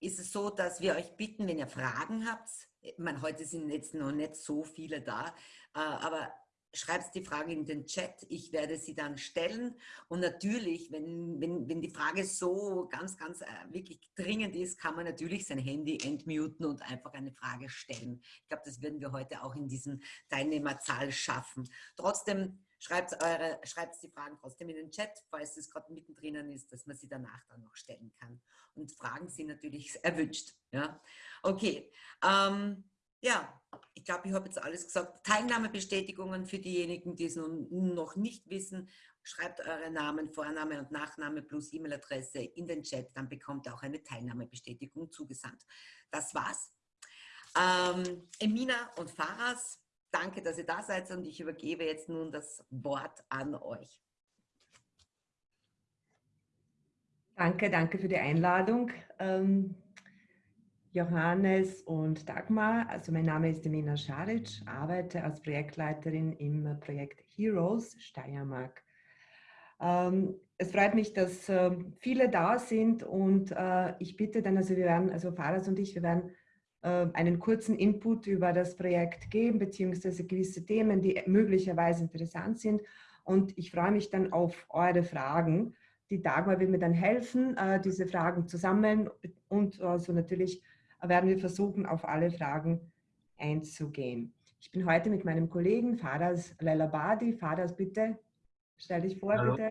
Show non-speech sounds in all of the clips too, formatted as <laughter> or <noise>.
ist es so, dass wir euch bitten, wenn ihr Fragen habt, ich meine, heute sind jetzt noch nicht so viele da, äh, aber schreibt die Frage in den Chat, ich werde sie dann stellen. Und natürlich, wenn, wenn, wenn die Frage so ganz, ganz äh, wirklich dringend ist, kann man natürlich sein Handy entmuten und einfach eine Frage stellen. Ich glaube, das werden wir heute auch in diesem Teilnehmerzahl schaffen. Trotzdem schreibt, eure, schreibt die Fragen trotzdem in den Chat, falls es gerade mittendrin ist, dass man sie danach dann noch stellen kann. Und Fragen sind natürlich <laughs> erwünscht. Ja? Okay. Ähm, ja, ich glaube, ich habe jetzt alles gesagt. Teilnahmebestätigungen für diejenigen, die es nun noch nicht wissen. Schreibt eure Namen, Vorname und Nachname plus E-Mail-Adresse in den Chat, dann bekommt ihr auch eine Teilnahmebestätigung zugesandt. Das war's. Ähm, Emina und Faras, danke, dass ihr da seid und ich übergebe jetzt nun das Wort an euch. Danke, danke für die Einladung. Ähm Johannes und Dagmar. Also mein Name ist Emina Scharic, arbeite als Projektleiterin im Projekt Heroes Steiermark. Ähm, es freut mich, dass äh, viele da sind und äh, ich bitte dann, also wir werden, also Faras und ich, wir werden einen kurzen Input über das Projekt geben, beziehungsweise gewisse Themen, die möglicherweise interessant sind. Und ich freue mich dann auf eure Fragen. Die Dagmar will mir dann helfen, äh, diese Fragen zu sammeln und also natürlich werden wir versuchen, auf alle Fragen einzugehen. Ich bin heute mit meinem Kollegen Fadas Lelabadi. Fadas, bitte, stell dich vor, Hallo. bitte.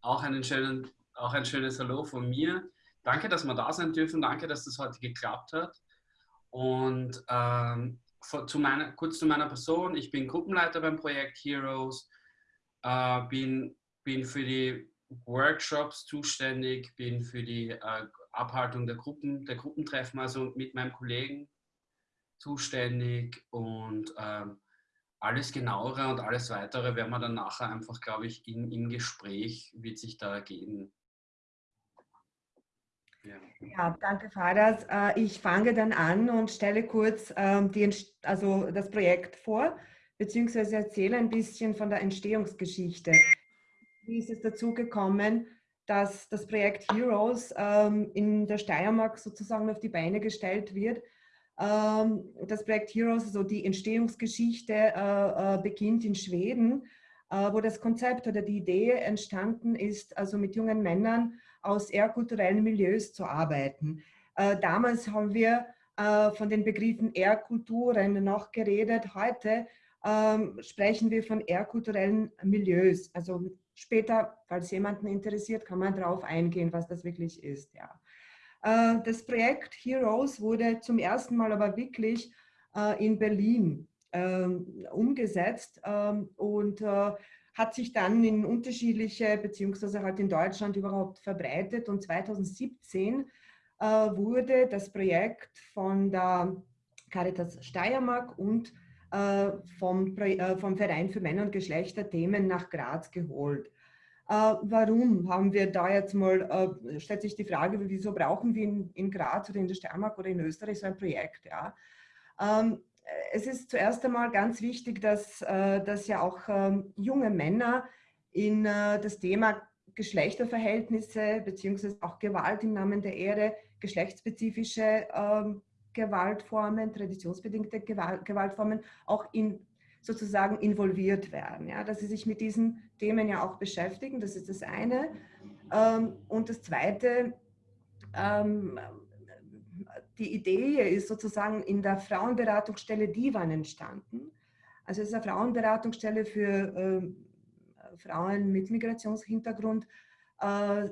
Auch, einen schönen, auch ein schönes Hallo von mir. Danke, dass wir da sein dürfen. Danke, dass das heute geklappt hat. Und ähm, zu meiner, kurz zu meiner Person. Ich bin Gruppenleiter beim Projekt Heroes, äh, bin, bin für die Workshops zuständig, bin für die äh, Abhaltung der Gruppen, der Gruppentreffen, also mit meinem Kollegen zuständig und ähm, alles genauere und alles weitere werden wir dann nachher einfach, glaube ich, in, im Gespräch wird sich da ergeben. Ja. danke Fadas. Äh, ich fange dann an und stelle kurz ähm, die, also das Projekt vor, beziehungsweise erzähle ein bisschen von der Entstehungsgeschichte. Wie ist es dazu gekommen, dass das Projekt Heroes ähm, in der Steiermark sozusagen auf die Beine gestellt wird. Ähm, das Projekt Heroes, also die Entstehungsgeschichte, äh, äh, beginnt in Schweden, wo das Konzept oder die Idee entstanden ist, also mit jungen Männern aus eher kulturellen Milieus zu arbeiten. Äh, damals haben wir äh, von den Begriffen Ehrkulturen noch geredet. Heute ähm, sprechen wir von eher kulturellen Milieus, also Später, falls jemanden interessiert, kann man darauf eingehen, was das wirklich ist. Ja. Äh, das Projekt Heroes wurde zum ersten Mal aber wirklich äh, in Berlin ähm, umgesetzt ähm, und äh, hat sich dann in unterschiedliche, beziehungsweise halt in Deutschland überhaupt verbreitet. Und 2017 wurde das Projekt von der Caritas Steiermark und äh, vom, äh, vom Verein für Männer- und Geschlechterthemen nach Graz geholt. Äh, warum haben wir da jetzt mal, stellt sich die Frage, wieso brauchen wir in, in Graz oder in der Steiermark oder in Österreich so ein Projekt? Ja? Ähm, es ist zuerst einmal ganz wichtig, dass, dass ja auch ähm, junge Männer in das Thema Geschlechterverhältnisse beziehungsweise auch Gewalt im Namen der Ehre, geschlechtsspezifische ähm, Gewaltformen, traditionsbedingte Gewaltformen auch in, sozusagen involviert werden. Ja, dass sie sich mit diesen Themen ja auch beschäftigen, das ist das eine. Ähm, und das zweite, die Idee ist sozusagen in der Frauenberatungsstelle Divan entstanden. Also es ist eine Frauenberatungsstelle für ähm, Frauen mit Migrationshintergrund, äh,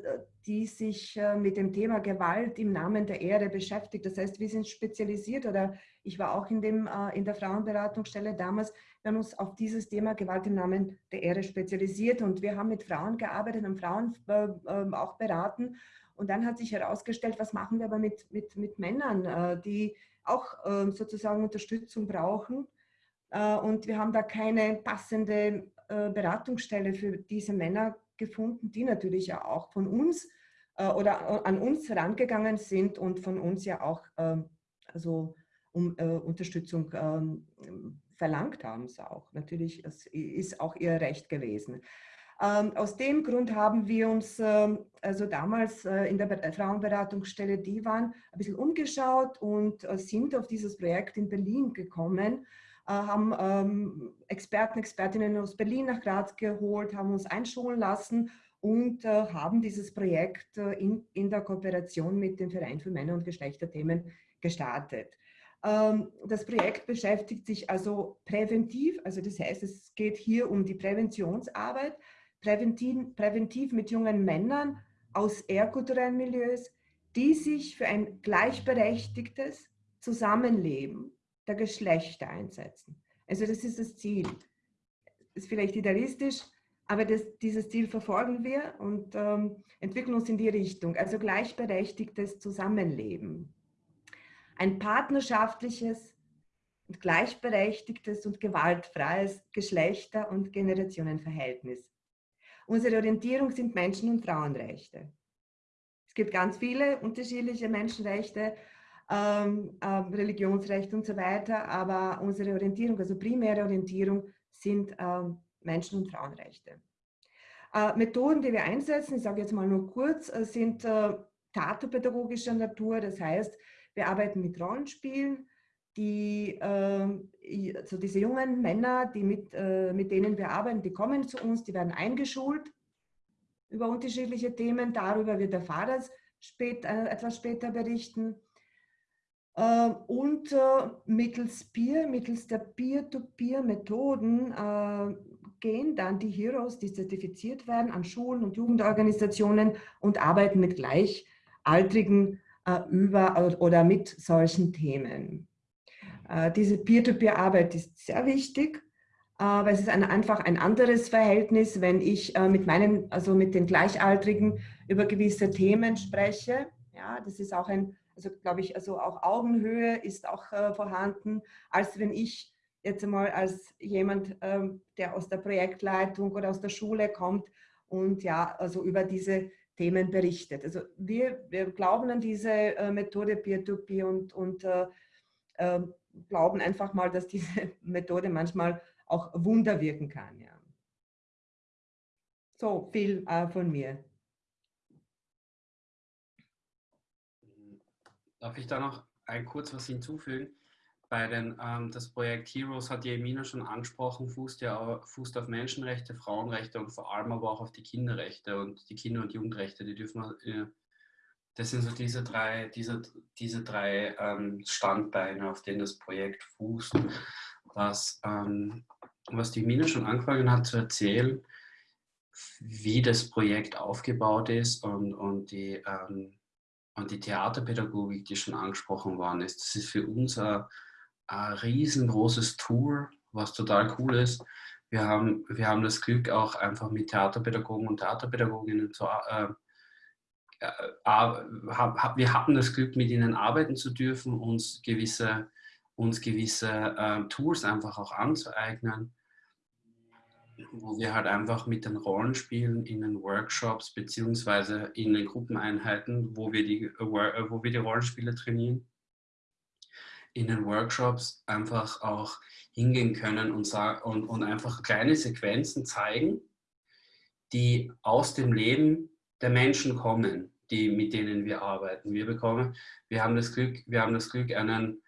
die sich äh, mit dem Thema Gewalt im Namen der Ehre beschäftigt. Das heißt, wir sind spezialisiert oder ich war auch in, dem, äh, in der Frauenberatungsstelle damals, wir haben uns auf dieses Thema Gewalt im Namen der Ehre spezialisiert und wir haben mit Frauen gearbeitet und Frauen ähm, auch beraten. Und dann hat sich herausgestellt, was machen wir aber mit, mit, mit Männern, die auch ähm, sozusagen Unterstützung brauchen. Und wir haben da keine passende Beratungsstelle für diese Männer gefunden, die natürlich ja auch von uns äh, oder an uns herangegangen sind und von uns ja auch also um äh, Unterstützung ähm, verlangt haben. Es auch. Natürlich es ist auch ihr Recht gewesen. Ähm, aus dem Grund haben wir uns ähm, also damals äh, in der Frauenberatungsstelle Divan ein bisschen umgeschaut und äh, sind auf dieses Projekt in Berlin gekommen, äh, haben ähm, Experten, Expertinnen aus Berlin nach Graz geholt, haben uns einschulen lassen und haben dieses Projekt in, in der Kooperation mit dem Verein für Männer- und Geschlechterthemen gestartet. Das Projekt beschäftigt sich also präventiv, also das heißt, es geht hier um die Präventionsarbeit, präventiv, präventiv mit jungen Männern aus ehrkulturellen Milieus, die sich für ein gleichberechtigtes Zusammenleben der Geschlechter einsetzen. Also das ist das Ziel. Ist vielleicht idealistisch, aber das, dieses Ziel verfolgen wir und ähm, entwickeln uns in die Richtung. Also gleichberechtigtes Zusammenleben. Ein partnerschaftliches, gleichberechtigtes und gewaltfreies Geschlechter- und Generationenverhältnis. Unsere Orientierung sind Menschen- und Frauenrechte. Es gibt ganz viele unterschiedliche Menschenrechte, ähm, äh, Religionsrechte und so weiter, aber unsere Orientierung, also primäre Orientierung, sind ähm, Menschen- und Frauenrechte. Äh, Methoden, die wir einsetzen, ich sage jetzt mal nur kurz, äh, sind äh, theaterpädagogischer Natur. Das heißt, wir arbeiten mit Rollenspielen, die, also diese jungen Männer, die mit, äh, mit denen wir arbeiten, die kommen zu uns, die werden eingeschult über unterschiedliche Themen. Darüber wird der Fahrer spät, äh, etwas später berichten. Ähm, und äh, mittels Peer, mittels der Peer-to-Peer-Methoden gehen dann die Heroes, die zertifiziert werden, an Schulen und Jugendorganisationen und arbeiten mit Gleichaltrigen über oder mit solchen Themen. Äh, diese Peer-to-Peer-Arbeit ist sehr wichtig, äh, weil es ist ein, einfach ein anderes Verhältnis, wenn ich äh, mit meinen, also mit den Gleichaltrigen über gewisse Themen spreche. Ja, das ist auch ein, also glaube ich, also auch Augenhöhe ist auch vorhanden, als wenn ich jetzt einmal als jemand, ähm, der aus der Projektleitung oder aus der Schule kommt und ja, also über diese Themen berichtet. Also wir, wir glauben an diese Methode Peer-to-Peer -Peer und, und äh, glauben einfach mal, dass diese <laughs> Methode manchmal auch Wunder wirken kann. Ja. So viel äh, von mir. Darf ich da noch ein kurz was hinzufügen? Bei den, ähm, das Projekt Heroes hat ja Emina schon angesprochen, fußt ja fußt auf Menschenrechte, Frauenrechte und vor allem aber auch auf die Kinderrechte und die Kinder- und Jugendrechte. Die dürfen wir äh, das sind so diese drei, diese, diese drei ähm, Standbeine, auf denen das Projekt fußt. Was, ähm, was die Mina schon angefangen hat zu erzählen, wie das Projekt aufgebaut ist und, und, die, ähm, und die Theaterpädagogik, die schon angesprochen worden ist. Das ist für uns ein, ein riesengroßes Tool, was total cool ist. Wir haben, wir haben das Glück, auch einfach mit Theaterpädagogen und Theaterpädagoginnen zu, äh, wir hatten das Glück, mit ihnen arbeiten zu dürfen, uns gewisse, uns gewisse äh, Tools einfach auch anzueignen, wo wir halt einfach mit den Rollenspielen in den Workshops beziehungsweise in den Gruppeneinheiten, wo wir die, äh, wo wir die Rollenspiele trainieren, in den Workshops einfach auch hingehen können und, und, und einfach kleine Sequenzen zeigen, die aus dem Leben der Menschen kommen, die, mit denen wir arbeiten. Wir bekommen, wir haben das Glück, wir haben das Glück, einen,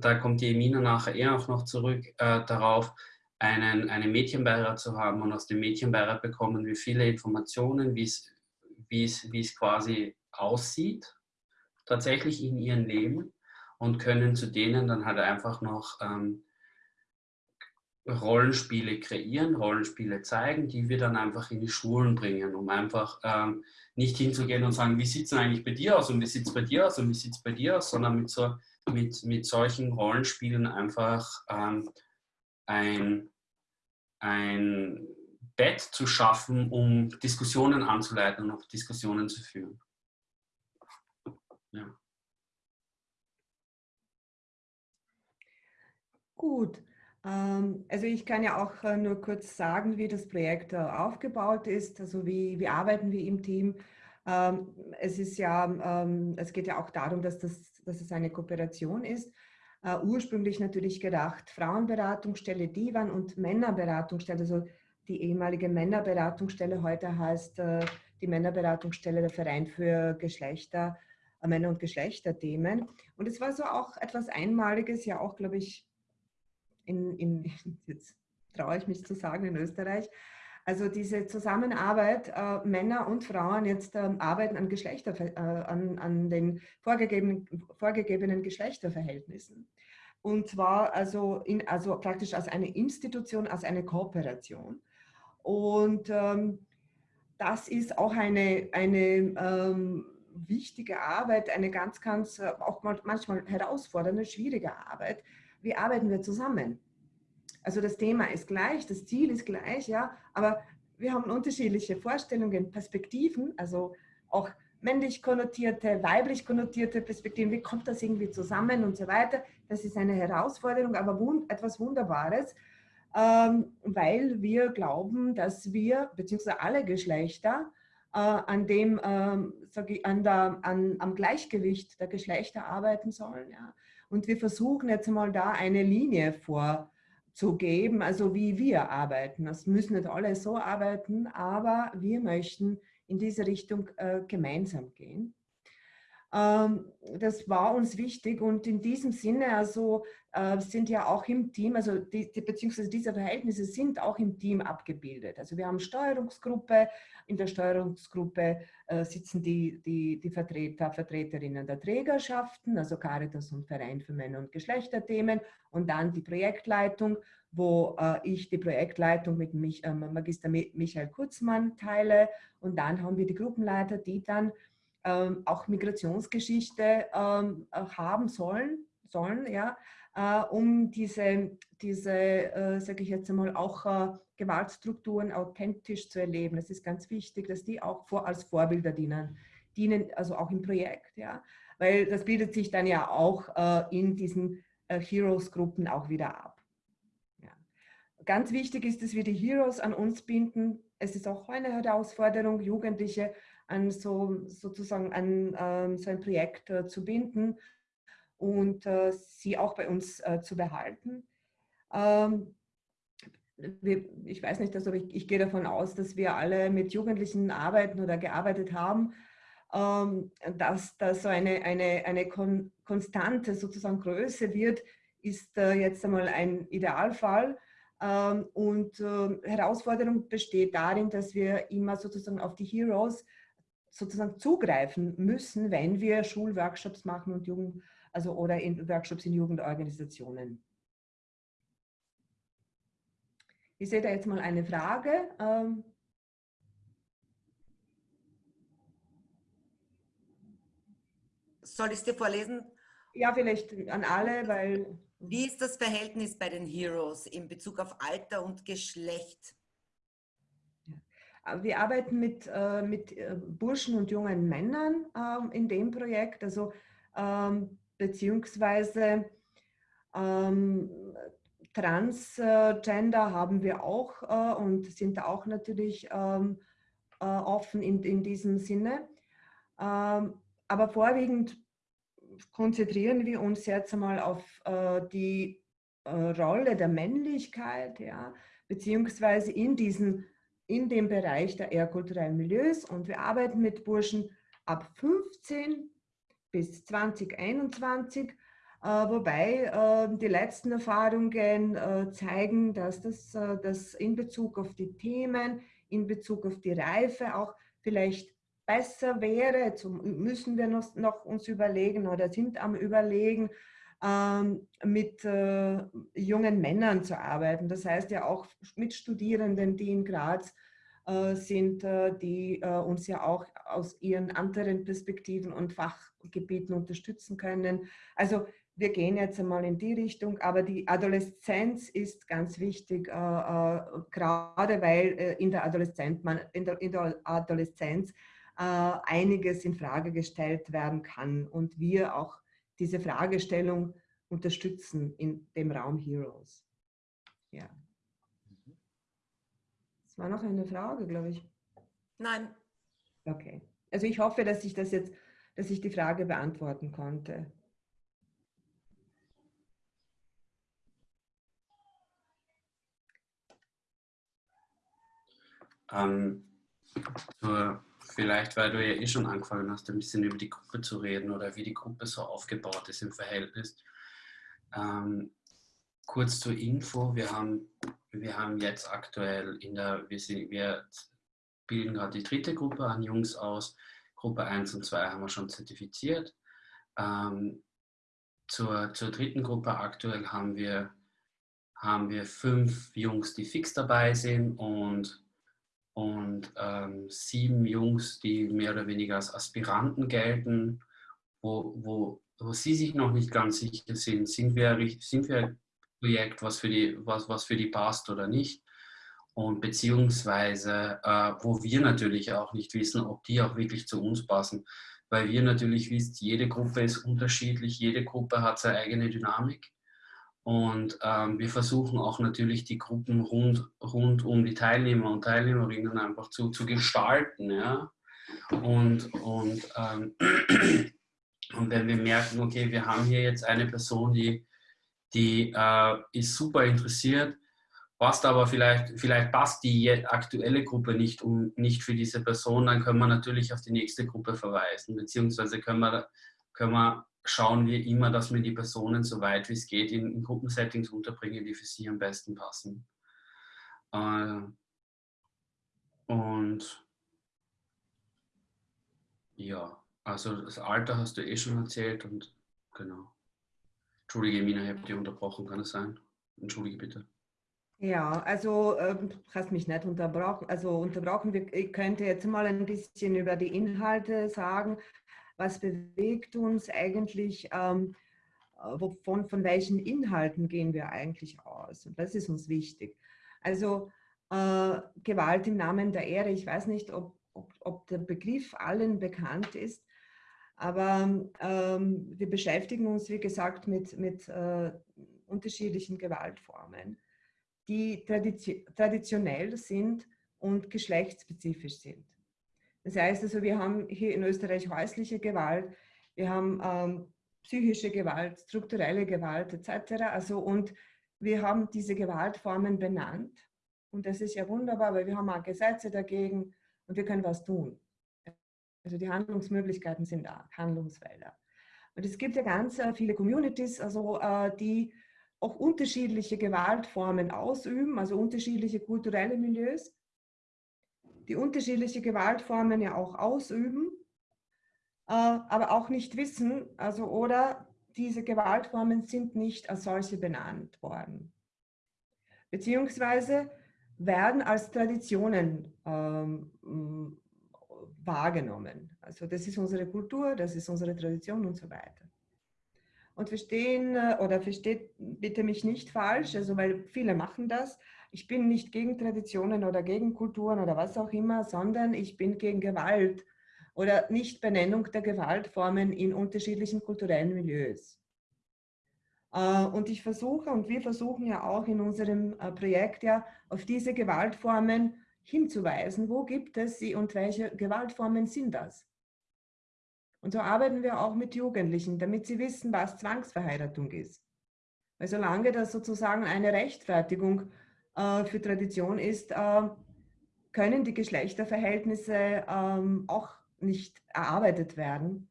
da kommt die Emina nachher eher auch noch zurück äh, darauf, einen, einen Mädchenbeirat zu haben und aus dem Mädchenbeirat bekommen wir viele Informationen, wie es, quasi aussieht, tatsächlich in ihrem Leben und können zu denen dann halt einfach noch ähm, Rollenspiele kreieren, Rollenspiele zeigen, die wir dann einfach in die Schulen bringen, um einfach ähm, nicht hinzugehen und sagen, wie sieht es eigentlich bei dir aus und wie sieht es bei dir aus und wie sieht es bei dir aus, sondern mit, so, mit, mit solchen Rollenspielen einfach ähm, ein, ein Bett zu schaffen, um Diskussionen anzuleiten und auch Diskussionen zu führen. Ja. Gut. Ähm, also ich kann ja auch äh, nur kurz sagen, wie das Projekt äh, aufgebaut ist, also wie, wie arbeiten wir im Team. Ähm, es ist ja, ähm, es geht ja auch darum, dass, das, dass es eine Kooperation ist. Uh, ursprünglich natürlich gedacht, Frauenberatungsstelle Divan und Männerberatungsstelle, also die ehemalige Männerberatungsstelle, heute heißt äh, die Männerberatungsstelle der Verein für Geschlechter, äh, Männer- und Geschlechterthemen. Und es war so auch etwas Einmaliges, ja auch, glaube ich, in, in, <laughs> jetzt traue ich mich zu sagen, in Österreich. Also diese Zusammenarbeit, äh, Männer und Frauen jetzt äh, arbeiten an, Geschlechter, äh, an, an den vorgegebenen, vorgegebenen Geschlechterverhältnissen. Und zwar also, in, also praktisch als eine Institution, als eine Kooperation. Und ähm, das ist auch eine, eine ähm, wichtige Arbeit, eine ganz, ganz, äh, auch manchmal herausfordernde, schwierige Arbeit. Wie arbeiten wir zusammen? Also das Thema ist gleich, das Ziel ist gleich, ja, aber wir haben unterschiedliche Vorstellungen, Perspektiven, also auch männlich konnotierte, weiblich konnotierte Perspektiven, wie kommt das irgendwie zusammen und so weiter. Das ist eine Herausforderung, aber wund etwas Wunderbares, ähm, weil wir glauben, dass wir, beziehungsweise alle Geschlechter, an dem, ähm, ich, an der, an, am Gleichgewicht der Geschlechter arbeiten sollen. Ja. Und wir versuchen jetzt mal da eine Linie vorzugeben, also wie wir arbeiten. Das müssen nicht alle so arbeiten, aber wir möchten in diese Richtung äh, gemeinsam gehen. Ähm, das war uns wichtig und in diesem Sinne also äh, sind ja auch im Team, also die, beziehungsweise diese Verhältnisse sind auch im Team abgebildet. Also wir haben Steuerungsgruppe, in der Steuerungsgruppe äh, sitzen die, die, die Vertreter, Vertreterinnen der Trägerschaften, also Caritas und Verein für Männer- und Geschlechterthemen und dann die Projektleitung, wo äh, ich die Projektleitung mit Magister Michael Kurzmann teile und dann haben wir die Gruppenleiter, die dann ähm, auch Migrationsgeschichte ähm, haben sollen, sollen ja, äh, um diese, diese äh, sage ich jetzt einmal, auch äh, Gewaltstrukturen authentisch zu erleben. Es ist ganz wichtig, dass die auch vor, als Vorbilder dienen, dienen, also auch im Projekt, ja, weil das bildet sich dann ja auch äh, in diesen äh, Heroes-Gruppen auch wieder ab. Ja. Ganz wichtig ist, dass wir die Heroes an uns binden. Es ist auch eine Herausforderung, Jugendliche an so sozusagen an ähm, so ein Projekt äh, zu binden und äh, sie auch bei uns äh, zu behalten. Ähm, wir, ich weiß nicht, also ich, ich, gehe davon aus, dass wir alle mit Jugendlichen arbeiten oder gearbeitet haben, ähm, dass da so eine, eine, eine kon konstante sozusagen Größe wird, ist äh, jetzt einmal ein Idealfall. Ähm, und äh, Herausforderung besteht darin, dass wir immer sozusagen auf die Heroes sozusagen zugreifen müssen, wenn wir Schulworkshops machen und Jugend, also oder in Workshops in Jugendorganisationen. Ich sehe da jetzt mal eine Frage. Ähm, Soll ich es dir vorlesen? Ja, vielleicht an alle, weil... Wie ist das Verhältnis bei den Heroes in Bezug auf Alter und Geschlecht? Wir arbeiten mit, äh, mit äh, Burschen und jungen Männern ähm, in dem Projekt, also ähm, beziehungsweise ähm, Transgender haben wir auch äh, und sind auch natürlich offen in, in diesem Sinne. aber vorwiegend konzentrieren wir uns jetzt einmal auf die Rolle der Männlichkeit, ja, beziehungsweise in diesen in dem Bereich der ehrkulturellen Milieus. Und wir arbeiten mit Burschen ab 15 bis 2021, äh, wobei äh, die letzten Erfahrungen äh, zeigen, dass das äh, dass in Bezug auf die Themen, in Bezug auf die Reife auch vielleicht besser wäre, jetzt müssen wir noch, noch uns überlegen oder sind am überlegen, ähm, mit äh, jungen Männern zu arbeiten. Das heißt ja auch mit Studierenden, die in Graz äh, sind, äh, die uns ja auch aus ihren anderen Perspektiven und Fachgebieten unterstützen können. Also wir gehen jetzt einmal in die Richtung, aber die Adoleszenz ist ganz wichtig, gerade weil in, der Adoleszenz, man, in, der, in der Adoleszenz einiges in Frage gestellt werden kann und wir auch diese Fragestellung unterstützen in dem Raum Heroes. Ja. Das war noch eine Frage, glaube ich. Nein. Okay. Also ich hoffe, dass ich das jetzt, dass ich die Frage beantworten konnte. Ähm, zur, vielleicht, weil du ja eh schon angefangen hast, ein bisschen über die Gruppe zu reden oder wie die Gruppe so aufgebaut ist im Verhältnis. Ähm, kurz zur Info, wir haben, wir haben jetzt aktuell in der, wir, sind, wir bilden gerade die dritte Gruppe an Jungs aus. Gruppe 1 und 2 haben wir schon zertifiziert. Ähm, zur, zur dritten Gruppe aktuell haben wir, haben wir fünf Jungs, die fix dabei sind und, und ähm, sieben Jungs, die mehr oder weniger als Aspiranten gelten, wo, wo, wo sie sich noch nicht ganz sicher sind, sind wir, sind wir ein Projekt, was für die, was, was für die passt oder nicht. Und beziehungsweise äh, wo wir natürlich auch nicht wissen, ob die auch wirklich zu uns passen, weil wir natürlich wissen, jede Gruppe ist unterschiedlich, jede Gruppe hat seine eigene Dynamik und ähm, wir versuchen auch natürlich die Gruppen rund, rund um die Teilnehmer und Teilnehmerinnen einfach zu, zu gestalten. Ja? Und, und, ähm, <clears throat> und wenn wir merken, okay, wir haben hier jetzt eine Person, die, die äh, ist super interessiert, passt aber vielleicht, vielleicht passt die aktuelle Gruppe nicht, um, nicht für diese Person, dann können wir natürlich auf die nächste Gruppe verweisen, beziehungsweise können wir, können wir schauen wir immer, dass wir die Personen so weit wie es geht in, in Gruppensettings unterbringen, die für sie am besten passen. Äh, und ja, also das Alter hast du eh schon erzählt und genau. Entschuldige, Mina, ich habe dich unterbrochen, kann es sein? Entschuldige bitte. Ja, also ähm, hast mich nicht unterbrochen. Also unterbrochen, ich könnte jetzt mal ein bisschen über die Inhalte sagen. Was bewegt uns eigentlich? Ähm, wovon, von welchen Inhalten gehen wir eigentlich aus? Und das ist uns wichtig. Also äh, Gewalt im Namen der Ehre, ich weiß nicht, ob, ob, ob der Begriff allen bekannt ist, aber ähm, wir beschäftigen uns, wie gesagt, mit, mit äh, unterschiedlichen Gewaltformen die traditionell sind und geschlechtsspezifisch sind. Das heißt also, wir haben hier in Österreich häusliche Gewalt, wir haben ähm, psychische Gewalt, strukturelle Gewalt etc. Also, und wir haben diese Gewaltformen benannt. Und das ist ja wunderbar, weil wir haben auch Gesetze dagegen und wir können was tun. Also die Handlungsmöglichkeiten sind da, Handlungsfelder. Und es gibt ja ganz äh, viele Communities, also äh, die auch unterschiedliche Gewaltformen ausüben, also unterschiedliche kulturelle Milieus, die unterschiedliche Gewaltformen ja auch ausüben, äh, aber auch nicht wissen, also oder diese Gewaltformen sind nicht als solche benannt worden, beziehungsweise werden als Traditionen ähm, wahrgenommen. Also das ist unsere Kultur, das ist unsere Tradition und so weiter und verstehen äh, oder versteht bitte mich nicht falsch, also weil viele machen das. Ich bin nicht gegen Traditionen oder gegen Kulturen oder was auch immer, sondern ich bin gegen Gewalt oder Nichtbenennung der Gewaltformen in unterschiedlichen kulturellen Milieus. Äh, und ich versuche und wir versuchen ja auch in unserem äh, Projekt ja auf diese Gewaltformen hinzuweisen. Wo gibt es sie und welche Gewaltformen sind das? Und so arbeiten wir auch mit Jugendlichen, damit sie wissen, was Zwangsverheiratung ist. Weil solange das sozusagen eine Rechtfertigung äh, für Tradition ist, äh, können die Geschlechterverhältnisse ähm, auch nicht erarbeitet werden.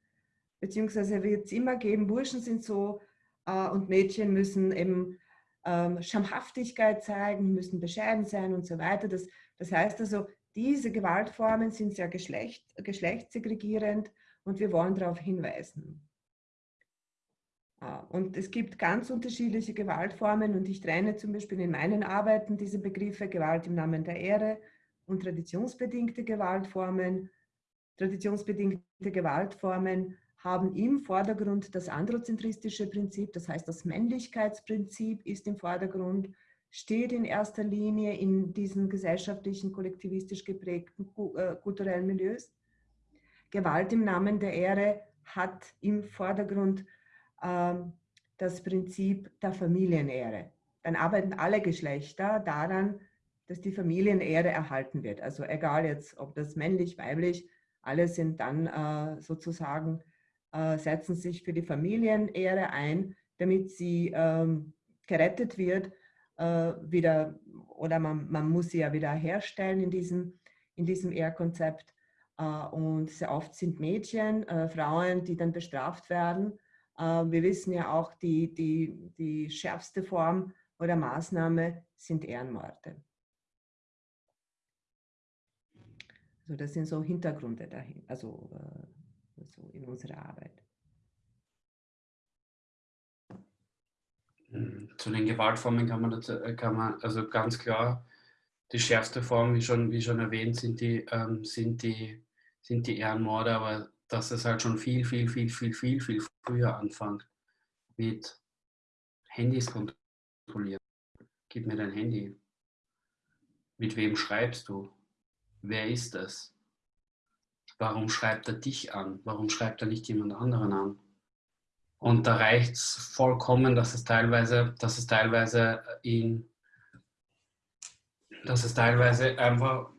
Beziehungsweise wird es immer geben, Burschen sind so äh, und Mädchen müssen eben ähm, Schamhaftigkeit zeigen, müssen bescheiden sein und so weiter. Das, das heißt also, diese Gewaltformen sind sehr geschlecht, geschlechtssegregierend und wir wollen darauf hinweisen. Ah, und es gibt ganz unterschiedliche Gewaltformen und ich trenne zum Beispiel in meinen Arbeiten diese Begriffe Gewalt im Namen der Ehre und traditionsbedingte Gewaltformen. Traditionsbedingte Gewaltformen haben im Vordergrund das androzentristische Prinzip, das heißt das Männlichkeitsprinzip ist im Vordergrund, steht in erster Linie in diesen gesellschaftlichen, kollektivistisch geprägten äh, kulturellen Milieus. Gewalt im Namen der Ehre hat im Vordergrund ähm, das Prinzip der Familienehre. Dann arbeiten alle Geschlechter daran, dass die Familienehre erhalten wird. Also egal jetzt, ob das männlich, weiblich, alle sind dann äh, sozusagen, äh, setzen sich für die Familienehre ein, damit sie ähm, gerettet wird, äh, wieder, oder man, man muss sie ja wieder herstellen in diesem in diesem ER-Konzept. Äh, und sehr oft sind Mädchen, äh, Frauen, die dann bestraft werden. Äh, wir wissen ja auch, die, die, die schärfste Form oder Maßnahme sind Ehrenmorde. Also das sind so Hintergründe dahin, also so in unserer Arbeit. Zu den Gewaltformen kann man, dazu, kann man also ganz klar die schärfste Form, wie schon, wie schon erwähnt, sind die, ähm, sind, die, sind die Ehrenmorde, aber dass es halt schon viel, viel, viel, viel, viel, viel früher anfängt mit Handys kontrollieren. Gib mir dein Handy. Mit wem schreibst du? Wer ist das? Warum schreibt er dich an? Warum schreibt er nicht jemand anderen an? Und da reicht es vollkommen, dass es teilweise, dass es teilweise in dass es teilweise einfach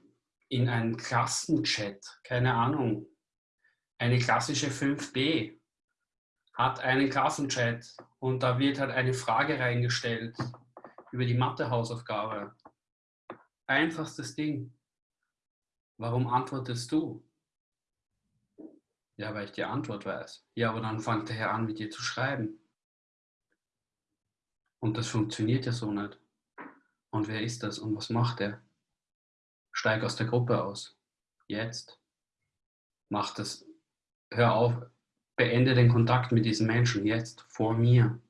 in einem Klassenchat, keine Ahnung, eine klassische 5b hat einen Klassenchat und da wird halt eine Frage reingestellt über die Mathehausaufgabe. Einfachstes Ding. Warum antwortest du? Ja, weil ich die Antwort weiß. Ja, aber dann fängt der Herr an, mit dir zu schreiben. Und das funktioniert ja so nicht. Und wer ist das und was macht er? Steig aus der Gruppe aus. Jetzt. Mach das. Hör auf. Beende den Kontakt mit diesen Menschen jetzt, vor mir.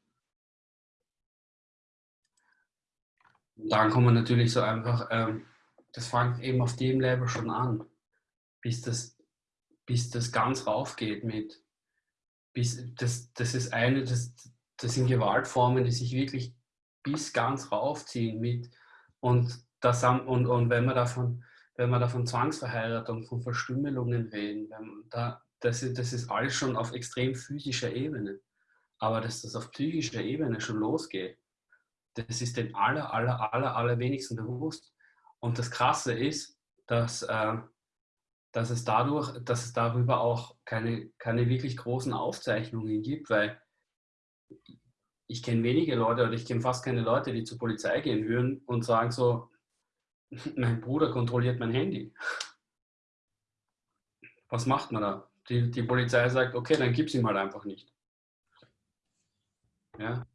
Und dann kommen natürlich so einfach, ähm, das fängt eben auf dem Level schon an, bis das, bis das ganz raufgeht mit, bis das, das ist eine, das, das sind Gewaltformen, die sich wirklich bis ganz raufziehen mit und, das, und, und wenn wir davon wenn wir da von Zwangsverheiratung, von Verstümmelungen reden, da, das, das ist alles schon auf extrem physischer Ebene. Aber dass das auf psychischer Ebene schon losgeht, das ist den aller, aller, aller, aller wenigsten bewusst. Und das Krasse ist, dass, äh, dass, es dadurch, dass es darüber auch keine, keine wirklich großen Aufzeichnungen gibt, weil ich kenne wenige Leute oder ich kenne fast keine Leute, die zur Polizei gehen würden und sagen so, <laughs> mein Bruder kontrolliert mein Handy. Was macht man da? Die, die Polizei sagt, okay, dann gib es ihm halt einfach nicht. Ja?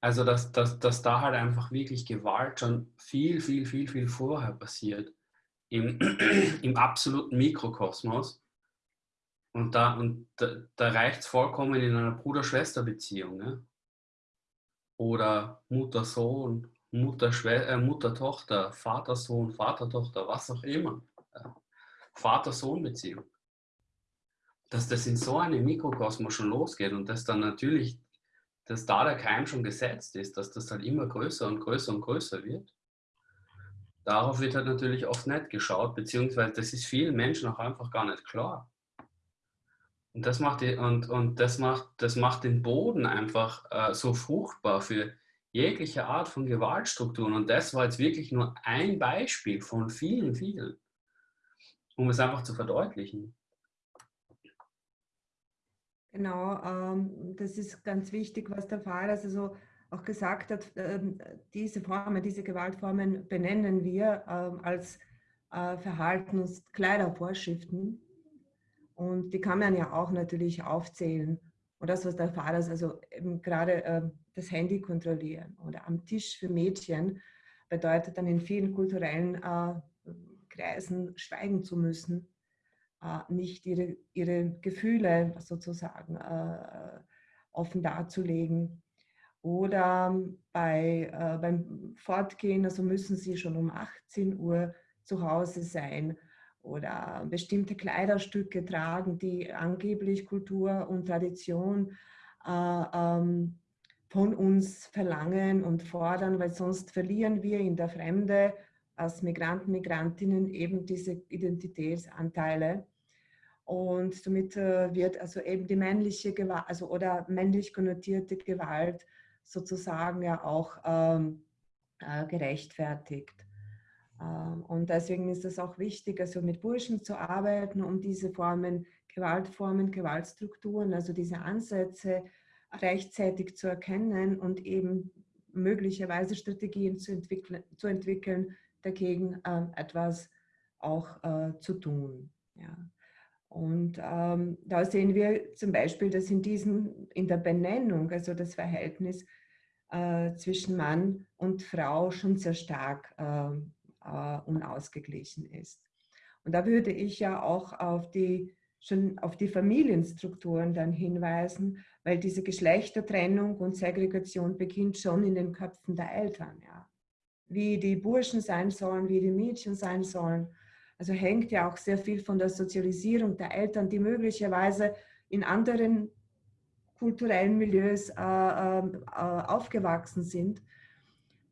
Also, dass, dass, dass da halt einfach wirklich Gewalt schon viel, viel, viel, viel vorher passiert. Im, <clears throat> im absoluten Mikrokosmos. Und da, und da, da reicht es vollkommen in einer Bruder-Schwester-Beziehung. Ne? oder Mutter-Sohn, Mutter-Tochter, äh, Mutter Vater-Sohn, Vater-Tochter, was auch immer. Vater-Sohn-Beziehung. Dass das in so einem Mikrokosmos schon losgeht und dass dann natürlich, dass da der Keim schon gesetzt ist, dass das dann immer größer und größer und größer wird. Darauf wird halt natürlich oft nicht geschaut, beziehungsweise das ist vielen Menschen auch einfach gar nicht klar. Und das macht, die, und, und das macht, das macht den Boden einfach äh, so fruchtbar für jegliche Art von Gewaltstrukturen. Und das war jetzt wirklich nur ein Beispiel von vielen, vielen, um es einfach zu verdeutlichen. Genau, ähm, das ist ganz wichtig, was der Pfarrer also auch gesagt hat. Äh, diese Formen, diese Gewaltformen benennen wir äh, als äh, Verhaltenskleidervorschriften und die kann man ja auch natürlich aufzählen. Und das, was der Vater also eben gerade äh, das Handy kontrollieren oder am Tisch für Mädchen bedeutet dann in vielen kulturellen äh, Kreisen schweigen zu müssen, äh, nicht ihre, ihre Gefühle sozusagen äh, offen darzulegen. Oder bei, äh, beim Fortgehen, also müssen sie schon um 18 Uhr zu Hause sein oder bestimmte Kleiderstücke tragen, die angeblich Kultur und Tradition äh, ähm, von uns verlangen und fordern, weil sonst verlieren wir in der Fremde als Migranten, Migrantinnen eben diese Identitätsanteile. Und somit äh, wird also eben die männliche Gewalt, also oder männlich konnotierte Gewalt sozusagen ja auch ähm, äh, gerechtfertigt. Ähm, und deswegen ist es auch wichtig, also mit Burschen zu arbeiten, um diese Formen, Gewaltformen, Gewaltstrukturen, also diese Ansätze rechtzeitig zu erkennen und eben möglicherweise Strategien zu entwickeln, zu entwickeln dagegen äh, etwas auch äh, zu tun. Ja. Und ähm, da sehen wir zum Beispiel, dass in, diesen, in der Benennung, also das Verhältnis äh, zwischen Mann und Frau schon sehr stark äh, äh, unausgeglichen ist. Und da würde ich ja auch auf die, schon auf die Familienstrukturen dann hinweisen, weil diese Geschlechtertrennung und Segregation beginnt schon in den Köpfen der Eltern. Ja. Wie die Burschen sein sollen, wie die Mädchen sein sollen also hängt ja auch sehr viel von der Sozialisierung der Eltern, die möglicherweise in anderen kulturellen Milieus äh, äh, aufgewachsen sind.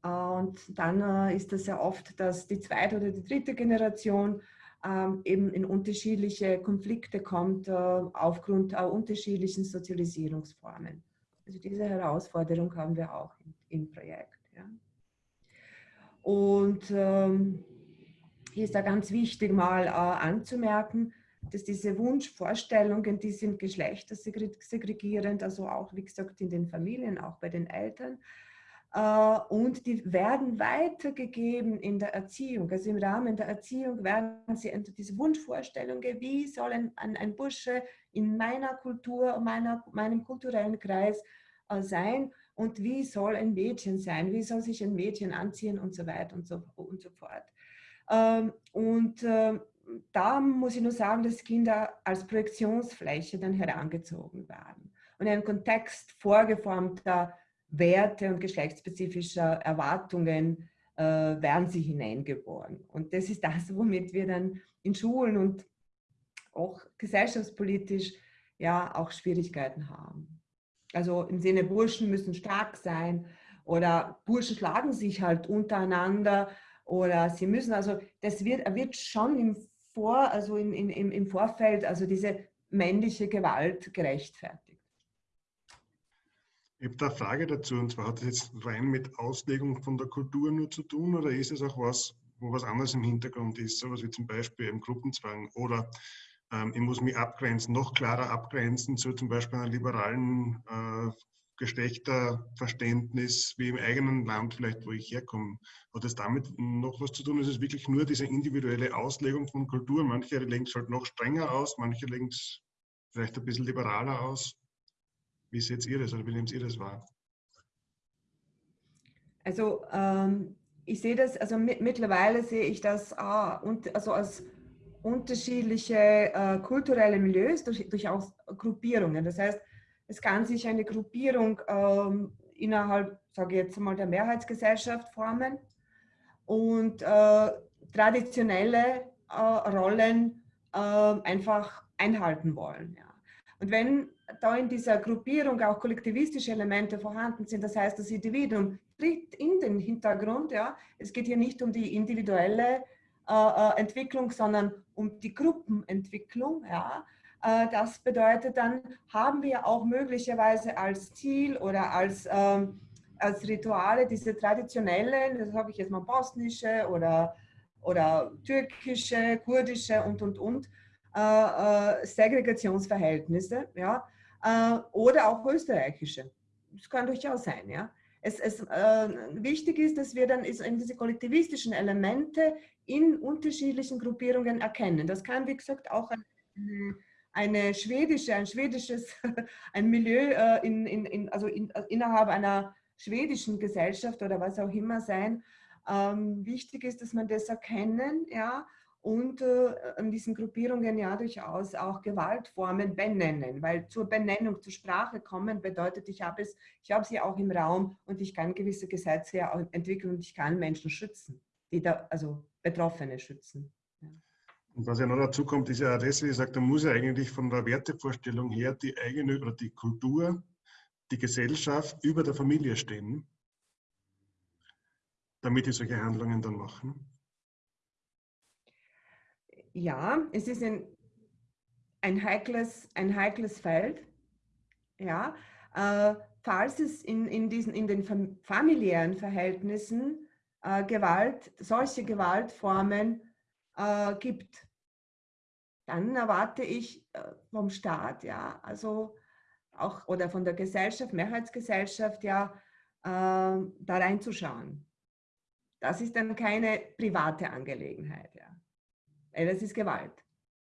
Äh, und dann äh, ist es ja oft, dass die zweite oder die dritte Generation ähm, eben in unterschiedliche Konflikte kommt äh, aufgrund unterschiedlichen Sozialisierungsformen. Also diese Herausforderung haben wir auch im, Projekt. Und ähm, hier ist da ganz wichtig mal anzumerken, dass diese Wunschvorstellungen, die sind geschlechtersegregierend, also auch, wie gesagt, in den Familien, auch bei den Eltern. Äh, und die werden weitergegeben in der Erziehung. Also im Rahmen der Erziehung werden sie diese Wunschvorstellungen, wie soll ein, ein Bursche in meiner Kultur, meiner, meinem kulturellen Kreis äh, sein und wie soll ein Mädchen sein, wie soll sich ein Mädchen anziehen und so weiter und so, und so fort. Ähm, und ähm, da muss ich nur sagen, dass Kinder als Projektionsfläche dann herangezogen werden und in einen Kontext vorgeformter Werte und geschlechtsspezifischer Erwartungen äh, werden sie hineingeboren. Und das ist das, womit wir dann in Schulen und auch gesellschaftspolitisch ja auch Schwierigkeiten haben. Also im Sinne, Burschen müssen stark sein oder Burschen schlagen sich halt untereinander oder sie müssen, also das wird, wird schon im, Vor, also in, in, im Vorfeld, also diese männliche Gewalt gerechtfertigt. Ich habe da eine Frage dazu, und zwar hat das jetzt rein mit Auslegung von der Kultur nur zu tun oder ist es auch was, wo was anderes im Hintergrund ist, sowas wie zum Beispiel im Gruppenzwang oder ähm, ich muss mich abgrenzen, noch klarer abgrenzen zu zum Beispiel einer liberalen äh, Geschlechterverständnis wie im eigenen Land, vielleicht wo ich herkomme. Hat das damit noch was zu tun? Ist es wirklich nur diese individuelle Auslegung von Kultur? Manche legen es halt noch strenger aus, manche legen es vielleicht ein bisschen liberaler aus. Wie seht ihr das oder wie nehmt ihr das wahr? Also ähm, ich sehe das, also mittlerweile sehe ich das ah, und, also als unterschiedliche äh, kulturelle Milieus durch, durchaus Gruppierungen. Das heißt, es kann sich eine Gruppierung ähm, innerhalb, sage ich jetzt mal, der Mehrheitsgesellschaft formen und äh, traditionelle äh, Rollen äh, einfach einhalten wollen. Ja. Und wenn da in dieser Gruppierung auch kollektivistische Elemente vorhanden sind, das heißt, das Individuum tritt in den Hintergrund, ja, es geht hier nicht um die individuelle äh, äh, Entwicklung, sondern um die Gruppenentwicklung, ja, äh, das bedeutet, dann haben wir auch möglicherweise als Ziel oder als, ähm, als Rituale diese traditionellen, das habe ich jetzt mal bosnische oder, oder türkische, kurdische und, und, und, äh, äh, Segregationsverhältnisse, ja, äh, oder auch österreichische. Das kann durchaus sein, ja. Es, es äh, wichtig ist, dass wir dann diese kollektivistischen Elemente in unterschiedlichen Gruppierungen erkennen. Das kann, wie gesagt, auch ein, eine schwedische, ein schwedisches, <laughs> ein Milieu in, in, in, also in, innerhalb einer schwedischen Gesellschaft oder was auch immer sein. Ähm, wichtig ist, dass man das erkennen, ja, und äh, diesen Gruppierungen ja durchaus auch Gewaltformen benennen, weil zur Benennung, zur Sprache kommen bedeutet, ich habe es, sie auch im Raum und ich kann gewisse Gesetze entwickeln und ich kann Menschen schützen, die da, also Betroffene schützen. Und was ja noch dazu kommt, ist ja auch das, wie sage, da muss ja eigentlich von der Wertevorstellung her die eigene oder die Kultur, die Gesellschaft über der Familie stehen, damit die solche Handlungen dann machen. Ja, es ist ein, ein, heikles, ein heikles Feld. Ja, äh, falls es in, in, diesen, in den familiären Verhältnissen äh, Gewalt, solche Gewaltformen äh, gibt, dann erwarte ich äh, vom Staat, ja, also auch oder von der Gesellschaft, Mehrheitsgesellschaft, ja, äh, da reinzuschauen. Das ist dann keine private Angelegenheit, ja. Das ist Gewalt,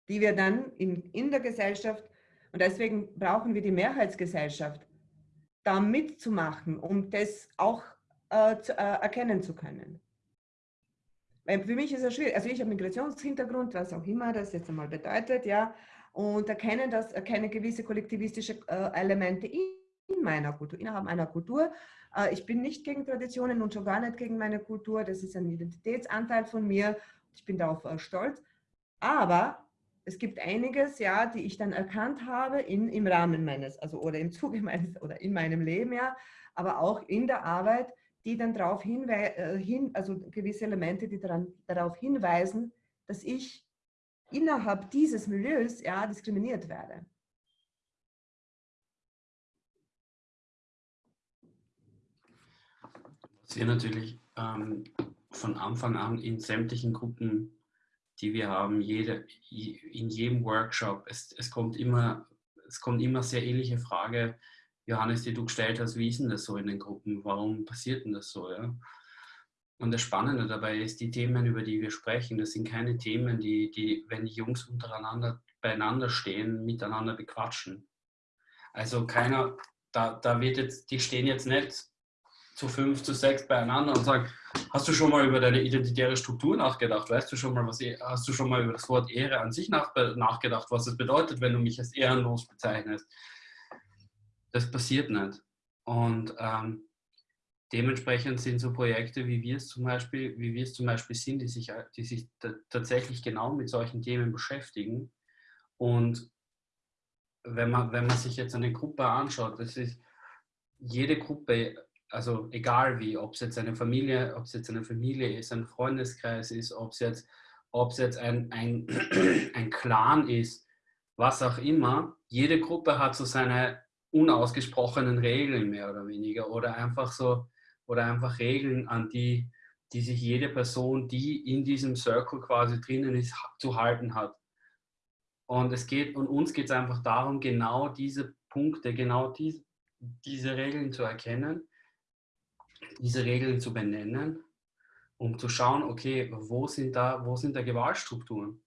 die wir dann in, in der Gesellschaft, und deswegen brauchen wir die Mehrheitsgesellschaft, da mitzumachen, um das auch äh, zu, äh, erkennen zu können. Weil für mich ist es schwierig. Also ich habe Migrationshintergrund, was auch immer das jetzt einmal bedeutet, ja, und erkenne das, erkenne gewisse kollektivistische äh, Elemente in, in meiner Kultur, innerhalb meiner Kultur. Äh, ich bin nicht gegen Traditionen und schon gar nicht gegen meine Kultur. Das ist ein Identitätsanteil von mir. Ich bin darauf äh, stolz. Aber es gibt einiges, ja, die ich dann erkannt habe in, im Rahmen meines, also oder im Zuge <laughs> meines oder in meinem Leben, ja, aber auch in der Arbeit, die dann darauf hinweisen, äh, also gewisse Elemente, die daran, darauf hinweisen, dass ich innerhalb dieses Milieus ja, diskriminiert werde. Was wir natürlich ähm, von Anfang an in sämtlichen Gruppen die wir haben, jede, in jedem Workshop. Es, es, kommt immer, es kommt immer sehr ähnliche Frage, Johannes, die du gestellt hast, wie ist denn das so in den Gruppen? Warum passiert denn das so? Ja? Und das Spannende dabei ist, die Themen, über die wir sprechen, das sind keine Themen, die, die wenn die Jungs untereinander beieinander stehen, miteinander bequatschen. Also keiner, da, da wird jetzt, die stehen jetzt nicht zu fünf, zu sechs beieinander und sagen, hast du schon mal über deine identitäre Struktur nachgedacht? Weißt du schon mal, was, e-, hast du schon mal über das Wort Ehre an sich nach, nachgedacht, was es bedeutet, wenn du mich als ehrenlos bezeichnest? Das passiert nicht. Und ähm, dementsprechend sind so Projekte, wie wir es zum Beispiel, wie wir es zum Beispiel sind, die sich, die sich tatsächlich genau mit solchen Themen beschäftigen. Und wenn man, wenn man sich jetzt eine Gruppe anschaut, das ist jede Gruppe also egal wie, ob es jetzt eine Familie, ob es jetzt eine Familie ist, ein Freundeskreis ist, ob es jetzt, ob es jetzt ein, ein, <clears throat> ein Clan ist, was auch immer, jede Gruppe hat so seine unausgesprochenen Regeln mehr oder weniger oder einfach so oder einfach Regeln, an die, die sich jede Person, die in diesem Circle quasi drinnen ist, zu halten hat. Und es geht, und uns geht es einfach darum, genau diese Punkte, genau die, diese Regeln zu erkennen diese Regeln zu benennen, um zu schauen, okay, wo sind da, wo sind da Gewaltstrukturen?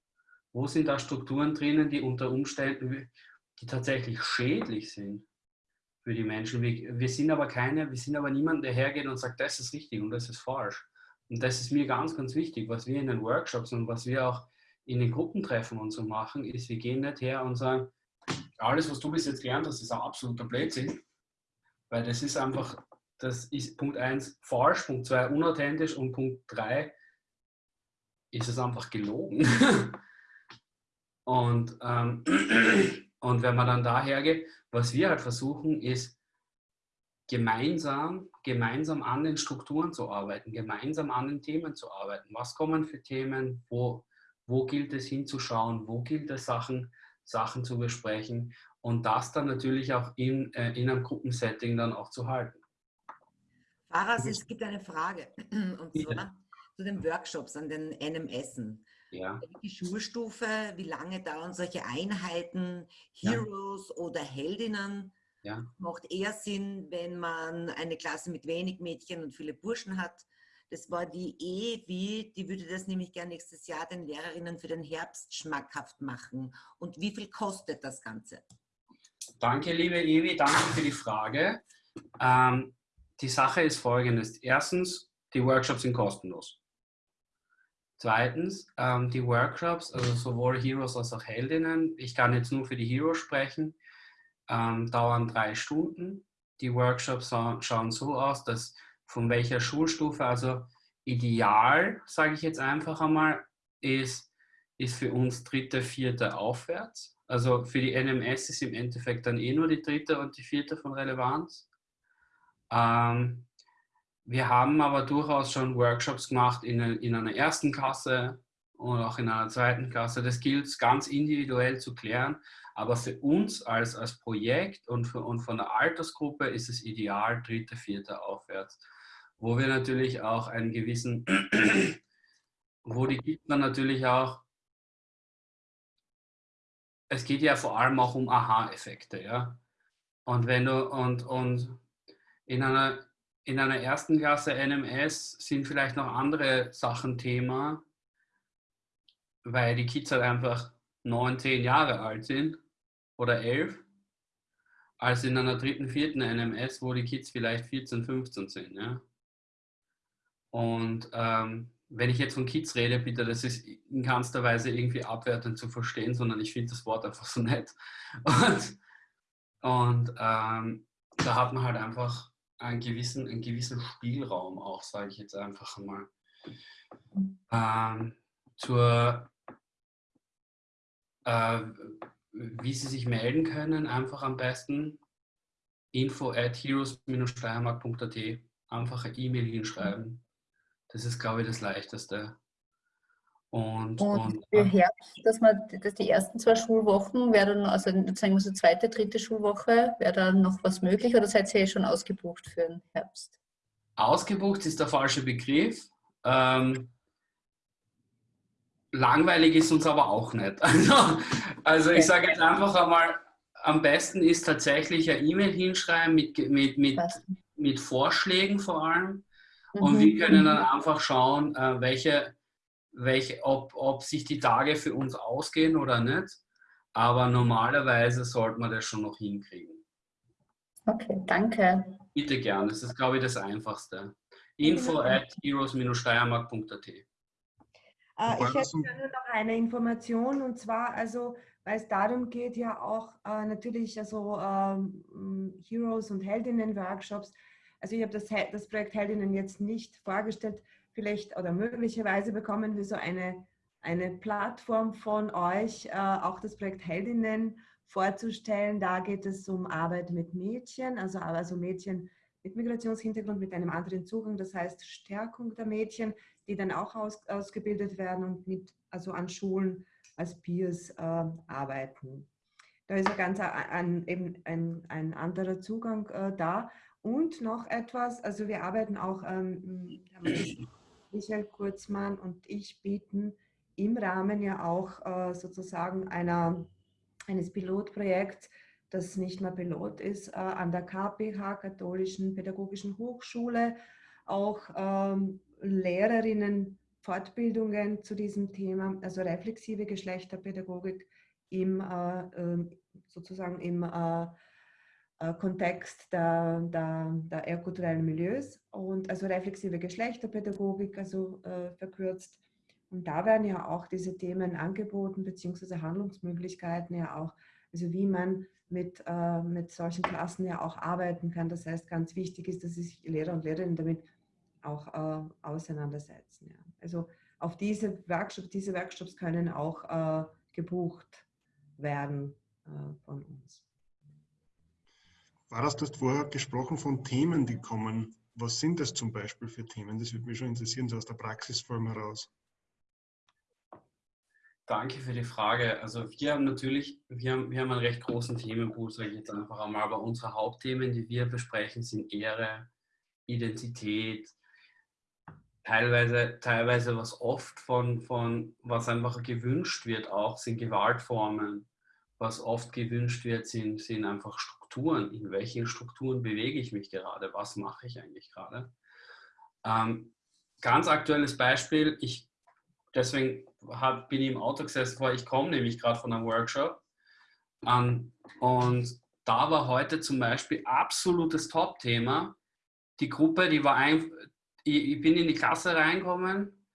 Wo sind da Strukturen drinnen, die unter Umständen, die tatsächlich schädlich sind für die Menschen? Wir, wir sind aber keine, wir sind aber niemand, der hergeht und sagt, das ist richtig und das ist falsch. Und das ist mir ganz, ganz wichtig, was wir in den Workshops und was wir auch in den Gruppentreffen und so machen, ist, wir gehen nicht her und sagen, alles, was du bis jetzt gelernt hast, ist ein absoluter Blödsinn. Weil das ist einfach das ist Punkt 1 falsch, Punkt 2 unauthentisch und Punkt 3 ist es einfach gelogen. <laughs> und, ähm, <clears throat> und wenn man dann daher geht, was wir halt versuchen, ist gemeinsam, gemeinsam an den Strukturen zu arbeiten, gemeinsam an den Themen zu arbeiten. Was kommen für Themen, wo, wo gilt es hinzuschauen, wo gilt es Sachen, Sachen zu besprechen und das dann natürlich auch in, äh, in einem Gruppensetting dann auch zu halten. Faras, es gibt eine Frage, <clears throat> und zwar ja. zu den Workshops an den NMSen. Ja. Die Schulstufe, wie lange dauern solche Einheiten, Heroes ja. oder Heldinnen? Ja. Macht eher Sinn, wenn man eine Klasse mit wenig Mädchen und viele Burschen hat. Das war die Ewi, die würde das nämlich gerne nächstes Jahr den Lehrerinnen für den Herbst schmackhaft machen. Und wie viel kostet das Ganze? Danke, liebe Ewi, danke für die Frage. Ähm, die Sache ist folgendes. Erstens, die Workshops sind kostenlos. Zweitens, ähm, die Workshops, also sowohl Heroes als auch Heldinnen, ich kann jetzt nur für die Heroes sprechen, ähm, dauern drei Stunden. Die Workshops schauen so aus, dass von welcher Schulstufe, also ideal, sage ich jetzt einfach einmal, ist, ist für uns dritte, vierte aufwärts. Also für die NMS ist im Endeffekt dann eh nur die dritte und die vierte von Relevanz. Ähm, wir haben aber durchaus schon Workshops gemacht in, in einer ersten Klasse und auch in einer zweiten Klasse. Das gilt ganz individuell zu klären. Aber für uns als, als Projekt und, für, und von der Altersgruppe ist es ideal, dritte, vierte aufwärts. Wo wir natürlich auch einen gewissen, <clears throat> wo die man natürlich auch, es geht ja vor allem auch um Aha-Effekte, ja. Und wenn du, und, und in einer, in einer ersten Klasse NMS sind vielleicht noch andere Sachen Thema, weil die Kids halt einfach neun, zehn Jahre alt sind oder elf, als in einer dritten, vierten NMS, wo die Kids vielleicht 14, 15 sind. Ja? Und ähm, wenn ich jetzt von Kids rede, bitte, das ist in keinster Weise irgendwie abwertend zu verstehen, sondern ich finde das Wort einfach so nett. <laughs> Und, und ähm, da hat man halt einfach einen gewissen, einen gewissen Spielraum auch, sage ich jetzt einfach mal. Ähm, zur, äh, wie Sie sich melden können, einfach am besten info at heroes-steiermark.at einfach eine E-Mail hinschreiben. Das ist, glaube ich, das Leichteste. Und, und, und für Herbst, dass man dass die ersten zwei Schulwochen wäre dann, also sagen wir so zweite, dritte Schulwoche, wäre da noch was möglich oder seid ihr eh schon ausgebucht für den Herbst? Ausgebucht ist der falsche Begriff. Ähm, langweilig ist uns aber auch nicht. <laughs> Also, also ich sage jetzt einfach einmal, am besten ist tatsächlich eine E-Mail hinschreiben mit, mit, mit, mit Vorschlägen vor allem. Und mhm. wir können dann einfach schauen, äh, welche, welche, ob, ob sich die Tage für uns ausgehen oder nicht. Aber normalerweise sollte man das schon noch hinkriegen. Okay, danke. Bitte gern, das ist, glaube ich, das Einfachste. Info at heroes-steiermark.at äh, Ich hätte nur noch eine Information und zwar, also, weil es darum geht, ja auch äh, natürlich also ähm, Heroes und Heldinnen-Workshops also ich habe das, das Projekt Heldinnen jetzt nicht vorgestellt. Vielleicht oder möglicherweise bekommen wir so eine, eine Plattform von euch, äh, auch das Projekt Heldinnen vorzustellen. Da geht es um Arbeit mit Mädchen, also, also Mädchen mit Migrationshintergrund, mit einem anderen Zugang, das heißt Stärkung der Mädchen, die dann auch aus, ausgebildet werden und mit, also an Schulen als Peers äh, arbeiten. Da ist ein ganz ein, eben ein, ein anderer Zugang äh, da. Und noch etwas, also wir arbeiten auch, ähm, Michael Kurzmann und ich bieten im Rahmen ja auch äh, sozusagen einer, eines Pilotprojekts, das nicht mehr Pilot ist, äh, an der KPH, Katholischen Pädagogischen Hochschule, auch ähm, Lehrerinnen Fortbildungen zu diesem Thema, also reflexive Geschlechterpädagogik im äh, ähm, sozusagen im äh, Kontext der, der, der ehrkulturellen Milieus und also reflexive Geschlechterpädagogik, also äh, verkürzt. Und da werden ja auch diese Themen angeboten, beziehungsweise Handlungsmöglichkeiten ja auch, also wie man mit, äh, mit solchen Klassen ja auch arbeiten kann. Das heißt, ganz wichtig ist, dass sich Lehrer und Lehrerinnen damit auch äh, auseinandersetzen. Ja. Also auf diese Workshops, diese Workshops können auch äh, gebucht werden äh, von uns. War das, du hast vorher gesprochen von Themen, die kommen. Was sind das zum Beispiel für Themen? Das würde mich schon interessieren, so aus der Praxisform heraus. Danke für die Frage. Also wir haben natürlich, wir haben, wir haben einen recht großen Themenpool, sage ich jetzt einfach einmal, aber unsere Hauptthemen, die wir besprechen, sind Ehre, Identität, teilweise, teilweise was oft von, von, was einfach gewünscht wird auch, sind Gewaltformen. Was oft gewünscht wird, sind, sind einfach Strukturen, in welchen Strukturen bewege ich mich gerade, was mache ich eigentlich gerade. Ähm, ganz aktuelles Beispiel, ich, deswegen hab, bin ich im Auto gesessen, weil ich komme nämlich gerade von einem Workshop ähm, und da war heute zum Beispiel absolutes Top-Thema. Die Gruppe, die war ein, ich, ich bin in die Klasse reingekommen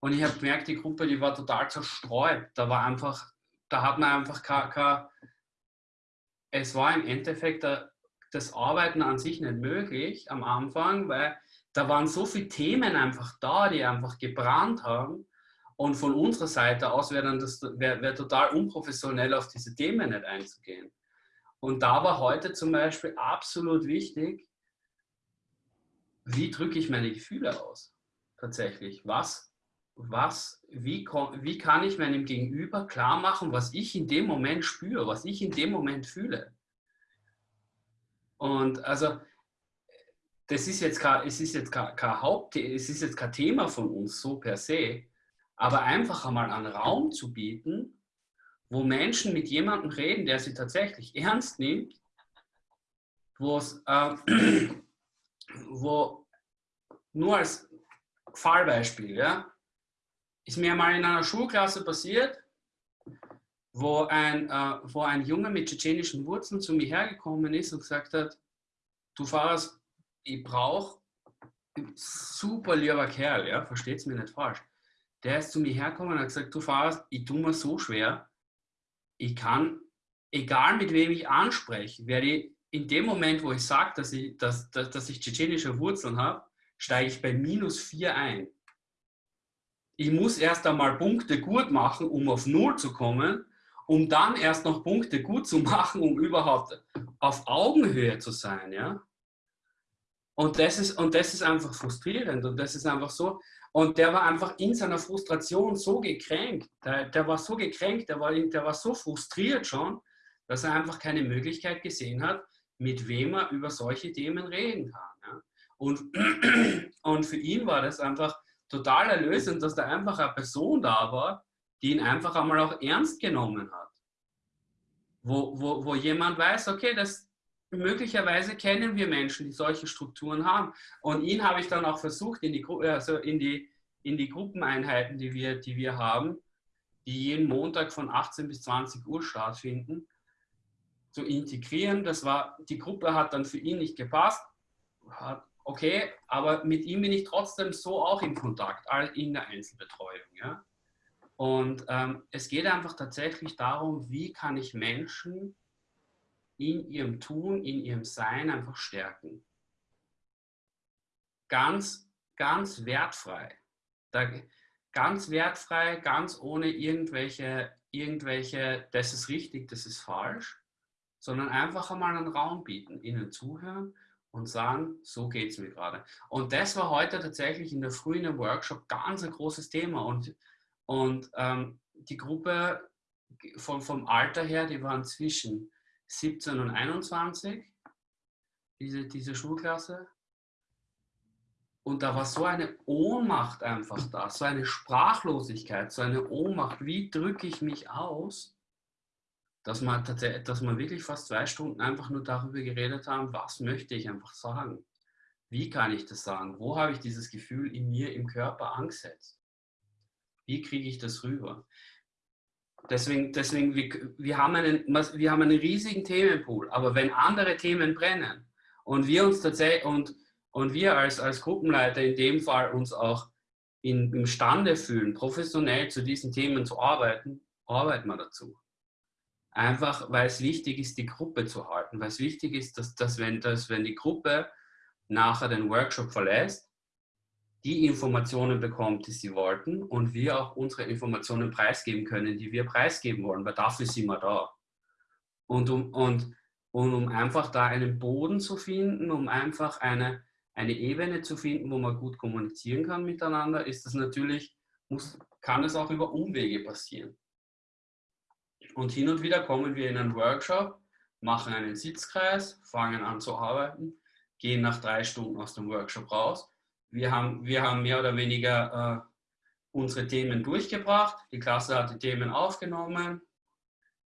und ich habe gemerkt, die Gruppe, die war total zerstreut. Da war einfach, da hat man einfach keine, es war im Endeffekt das Arbeiten an sich nicht möglich am Anfang, weil da waren so viele Themen einfach da, die einfach gebrannt haben. Und von unserer Seite aus wäre das wär, wär total unprofessionell auf diese Themen nicht einzugehen. Und da war heute zum Beispiel absolut wichtig, wie drücke ich meine Gefühle aus? Tatsächlich. Was, was, wie, wie kann ich meinem Gegenüber klar machen, was ich in dem Moment spüre, was ich in dem Moment fühle? Und also, das ist jetzt kein, es ist jetzt kein, kein Haupt, es ist jetzt kein Thema von uns so per se, aber einfach einmal einen Raum zu bieten, wo Menschen mit jemandem reden, der sie tatsächlich ernst nimmt, wo es, äh, <clears throat> wo nur als Fallbeispiel, ja, ist mir mal in einer Schulklasse passiert, wo ein, äh, wo ein Junge mit tschetschenischen Wurzeln zu mir hergekommen ist und gesagt hat, du Fahrers, ich brauche, super lieber Kerl, ja, versteht es mir nicht falsch. Der ist zu mir hergekommen und hat gesagt, du Fahrers, ich tue mir so schwer, ich kann, egal mit wem ich anspreche, werde ich in dem Moment, wo ich sage, dass ich, dass, dass, dass ich tschetschenische Wurzeln habe, steige ich bei minus 4 ein. Ich muss erst einmal Punkte gut machen, um auf Null zu kommen um dann erst noch Punkte gut zu <laughs> machen, um überhaupt auf Augenhöhe zu sein. Ja? Und, das ist, und das ist einfach frustrierend und das ist einfach so. Und der war einfach in seiner Frustration so gekränkt. Der, der war so gekränkt, der war, der war so frustriert schon, dass er einfach keine Möglichkeit gesehen hat, mit wem er über solche Themen reden kann. Ja? Und, <clears throat> und für ihn war das einfach total erlösend, dass da einfach eine Person da war, die ihn einfach einmal auch ernst genommen hat. Wo, wo, wo jemand weiß, okay, das, möglicherweise kennen wir Menschen, die solche Strukturen haben. Und ihn habe ich dann auch versucht, in die, also in die, in die Gruppeneinheiten, die wir, die wir haben, die jeden Montag von 18 bis 20 Uhr stattfinden, zu integrieren. Das war, die Gruppe hat dann für ihn nicht gepasst. Okay, aber mit ihm bin ich trotzdem so auch in Kontakt, in der Einzelbetreuung. Ja? Und ähm, es geht einfach tatsächlich darum, wie kann ich Menschen in ihrem Tun, in ihrem Sein einfach stärken. Ganz, ganz wertfrei. Da, ganz wertfrei, ganz ohne irgendwelche, irgendwelche, das ist richtig, das ist falsch, sondern einfach einmal einen Raum bieten, ihnen zuhören und sagen, so geht es mir gerade. Und das war heute tatsächlich in der Früh in dem Workshop ganz ein großes Thema. Und und ähm, die Gruppe von, vom Alter her, die waren zwischen 17 und 21, diese, diese Schulklasse. Und da war so eine Ohnmacht einfach da, so eine Sprachlosigkeit, so eine Ohnmacht. Wie drücke ich mich aus, dass man, dass man wirklich fast zwei Stunden einfach nur darüber geredet haben, was möchte ich einfach sagen? Wie kann ich das sagen? Wo habe ich dieses Gefühl in mir, im Körper angesetzt? Wie kriege ich das rüber? Deswegen, deswegen wir, wir, haben einen, wir haben einen riesigen Themenpool, aber wenn andere Themen brennen und wir uns tatsächlich und, und wir als, als Gruppenleiter in dem Fall uns auch in, imstande fühlen, professionell zu diesen Themen zu arbeiten, arbeiten wir dazu. Einfach, weil es wichtig ist, die Gruppe zu halten, weil es wichtig ist, dass, dass, wenn, dass wenn die Gruppe nachher den Workshop verlässt, die Informationen bekommt, die sie wollten und wir auch unsere Informationen preisgeben können, die wir preisgeben wollen, weil dafür sind wir da. Und um, und, und um einfach da einen Boden zu finden, um einfach eine, eine Ebene zu finden, wo man gut kommunizieren kann miteinander, ist das natürlich, muss, kann es auch über Umwege passieren. Und hin und wieder kommen wir in einen Workshop, machen einen Sitzkreis, fangen an zu arbeiten, gehen nach drei Stunden aus dem Workshop raus wir haben, wir haben mehr oder weniger äh, unsere Themen durchgebracht. Die Klasse hat die Themen aufgenommen.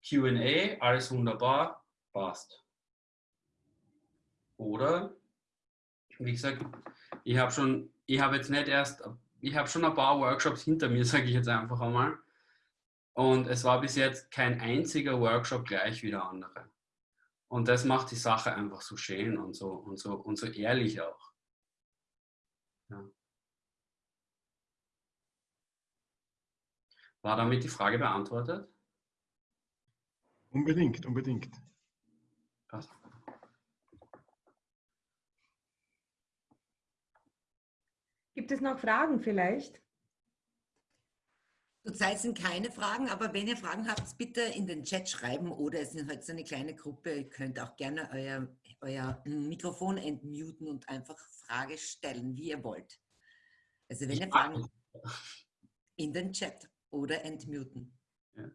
QA, alles wunderbar, passt. Oder, wie gesagt, ich habe schon, ich habe jetzt nicht erst, ich habe schon ein paar Workshops hinter mir, <laughs> sage ich jetzt einfach einmal. Und es war bis jetzt kein einziger Workshop gleich wie der andere. Und das macht die Sache einfach so schön und so, und so, und so ehrlich auch. Ja. War damit die Frage beantwortet? Unbedingt, unbedingt. Passt. Gibt es noch Fragen vielleicht? Zurzeit sind keine Fragen, aber wenn ihr Fragen habt, bitte in den Chat schreiben oder es ist halt so eine kleine Gruppe. Ihr könnt auch gerne euer, euer Mikrofon entmuten und einfach Frage stellen, wie ihr wollt. Also wenn ihr Fragen in den Chat oder entmuten. Ja.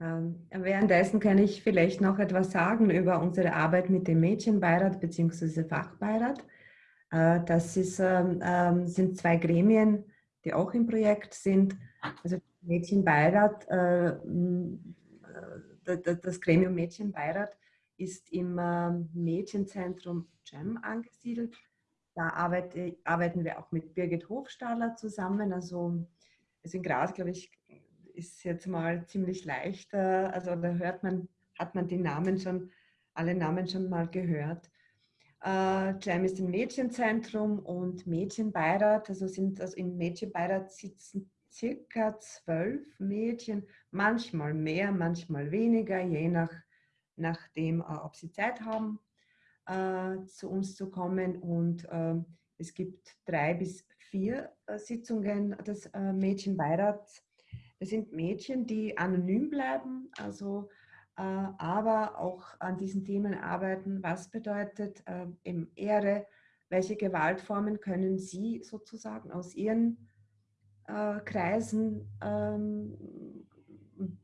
Ähm, währenddessen kann ich vielleicht noch etwas sagen über unsere Arbeit mit dem Mädchenbeirat bzw. Fachbeirat. Äh, das ist, ähm, ähm, sind zwei Gremien, die auch im Projekt sind. Also Mädchenbeirat, äh, äh, das Gremium Mädchenbeirat ist im Mädchenzentrum GEM angesiedelt da arbeite, arbeiten wir auch mit Birgit Hofstahler zusammen. Also, also in Graz, glaube ich, ist jetzt mal ziemlich leicht. Also da hört man, hat man die Namen schon, alle Namen schon mal gehört. Äh, Jam ist ein Mädchenzentrum und Mädchenbeirat. Also sind also im Mädchenbeirat sitzen circa zwölf Mädchen, manchmal mehr, manchmal weniger, je nach, nachdem, äh, ob sie Zeit haben, äh, zu uns zu kommen. Und äh, es gibt drei bis vier äh, Sitzungen des Mädchenbeirats. Das sind Mädchen, die anonym bleiben, also aber auch an diesen Themen arbeiten. Was bedeutet eben Ehre? Welche Gewaltformen können Sie sozusagen aus Ihren Kreisen, ähm,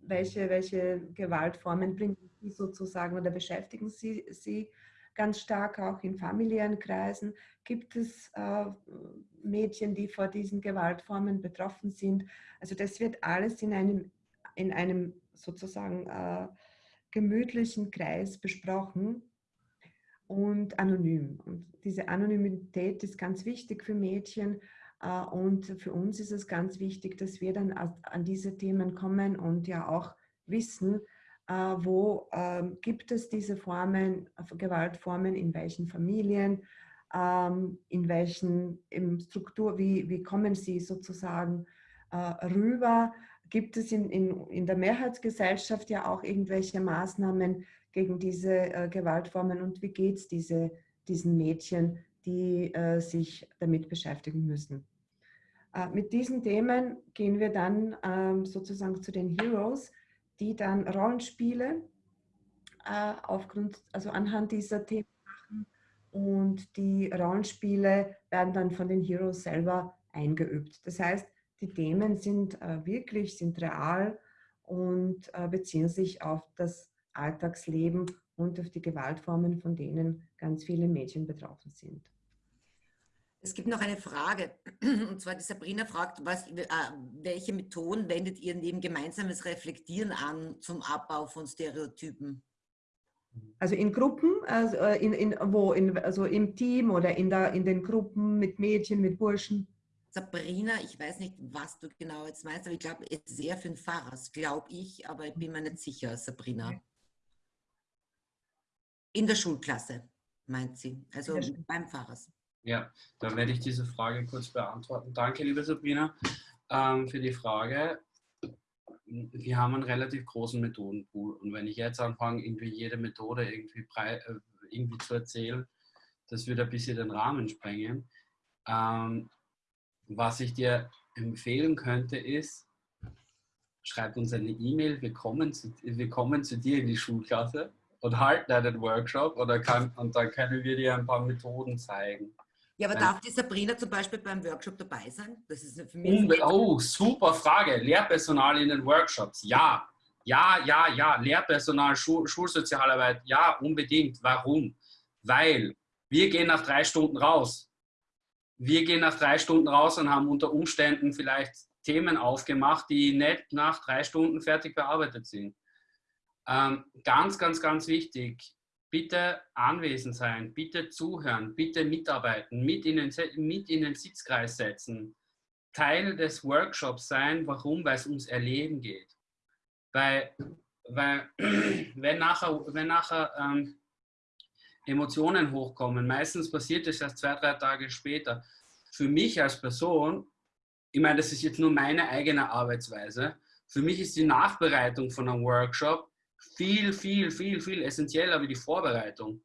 welche, welche Gewaltformen bringen Sie sozusagen oder beschäftigen Sie sie ganz stark auch in familiären Kreisen. Gibt es äh, Mädchen, die vor diesen Gewaltformen betroffen sind? Also das wird alles in einem, in einem sozusagen äh, gemütlichen Kreis besprochen und anonym. Und diese Anonymität ist ganz wichtig für Mädchen. Äh, und für uns ist es ganz wichtig, dass wir dann an diese Themen kommen und ja auch wissen, äh, wo ähm, gibt es diese Formen, äh, Gewaltformen, in welchen Familien, ähm, in welchen Struktur, wie, wie kommen sie sozusagen äh, rüber? Gibt es in, in, in der Mehrheitsgesellschaft ja auch irgendwelche Maßnahmen gegen diese Gewaltformen und wie geht es diese, diesen Mädchen, die sich damit beschäftigen müssen? mit diesen Themen gehen wir dann ähm, sozusagen zu den Heroes die dann Rollenspiele äh, aufgrund, also anhand dieser Themen machen und die Rollenspiele werden dann von den Heroes selber eingeübt. Das heißt, die Themen sind äh, wirklich, sind real und äh, beziehen sich auf das Alltagsleben und auf die Gewaltformen, von denen ganz viele Mädchen betroffen sind. Es gibt noch eine Frage, <clears throat> und zwar die Sabrina fragt, was, äh, welche Methoden wendet ihr neben gemeinsames Reflektieren an zum Abbau von Stereotypen? Also in Gruppen, also äh, in, in, wo, in, also im Team oder in, der, in den Gruppen mit Mädchen, mit Burschen? Sabrina, ich weiß nicht, was du genau jetzt meinst, aber ich glaube, es ist sehr für den Pfarrer, glaube ich, aber ich bin mir nicht sicher, Sabrina. In der Schulklasse, meint sie, also beim Pfarrer. Ja, dann werde ich diese Frage kurz beantworten. Danke, liebe Sabrina, ähm, für die Frage. Wir haben einen relativ großen Methodenpool und wenn ich jetzt anfange, irgendwie jede Methode irgendwie, brei, äh, irgendwie zu erzählen, das würde ein bisschen den Rahmen sprengen. Ähm, was ich dir empfehlen könnte, ist, schreib uns eine E-Mail, wir, kommen zu, wir kommen zu dir in die Schulklasse und halten einen Workshop oder kann, und dann können wir dir ein paar Methoden zeigen. Ja, aber darf die Sabrina zum Beispiel beim Workshop dabei sein? Das ist für mich oh, super Frage. Lehrpersonal in den Workshops. Ja, ja, ja, ja. Lehrpersonal, Schul Schulsozialarbeit. Ja, unbedingt. Warum? Weil wir gehen nach drei Stunden raus. Wir gehen nach drei Stunden raus und haben unter Umständen vielleicht Themen aufgemacht, die nicht nach drei Stunden fertig bearbeitet sind. Ähm, ganz, ganz, ganz wichtig bitte anwesend sein, bitte zuhören, bitte mitarbeiten, mit in den, mit in den Sitzkreis setzen, Teil des Workshops sein. Warum? Weil es ums Erleben geht. Weil, weil <clears throat> wenn nachher, wenn nachher ähm, Emotionen hochkommen, meistens passiert es erst zwei, drei Tage später. Für mich als Person, ich meine, das ist jetzt nur meine eigene Arbeitsweise, für mich ist die Nachbereitung von einem Workshop viel, viel, viel, viel essentieller wie die Vorbereitung.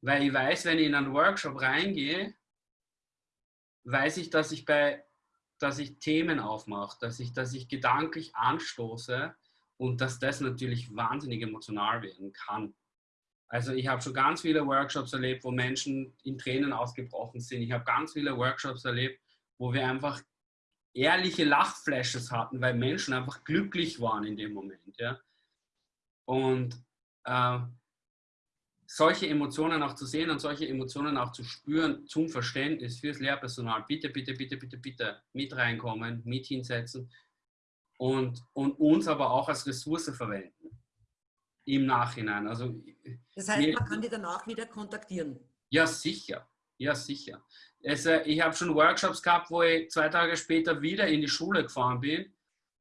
Weil ich weiß, wenn ich in einen Workshop reingehe, weiß ich, dass ich bei, dass ich Themen aufmache, dass ich, dass ich gedanklich anstoße und dass das natürlich wahnsinnig emotional werden kann. Also ich habe schon ganz viele Workshops erlebt, wo Menschen in Tränen ausgebrochen sind. Ich habe ganz viele Workshops erlebt, wo wir einfach ehrliche Lachflashes hatten, weil Menschen einfach glücklich waren in dem Moment. Ja? Und äh, solche Emotionen auch zu sehen und solche Emotionen auch zu spüren zum Verständnis fürs Lehrpersonal. Bitte, bitte, bitte, bitte, bitte mit reinkommen, mit hinsetzen und, und uns aber auch als Ressource verwenden im Nachhinein. Also, das heißt, man kann die danach wieder kontaktieren? Ja, sicher. Ja, sicher. Also, ich habe schon Workshops gehabt, wo ich zwei Tage später wieder in die Schule gefahren bin,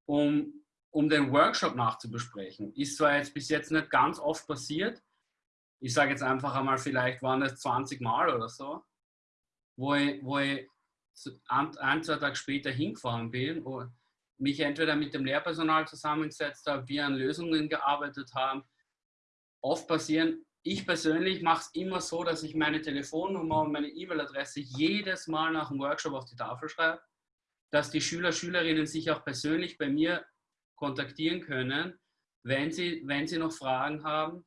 um, um den Workshop nachzubesprechen. Ist zwar jetzt bis jetzt nicht ganz oft passiert. Ich sage jetzt einfach einmal, vielleicht waren es 20 Mal oder so, wo ich, wo ich ein, zwei Tage später hingefahren bin und mich entweder mit dem Lehrpersonal zusammengesetzt habe, wir an Lösungen gearbeitet haben. Oft passieren ich persönlich mache es immer so, dass ich meine Telefonnummer und meine E-Mail-Adresse jedes Mal nach dem Workshop auf die Tafel schreibe, dass die Schüler, Schülerinnen sich auch persönlich bei mir kontaktieren können, wenn sie, wenn sie noch Fragen haben.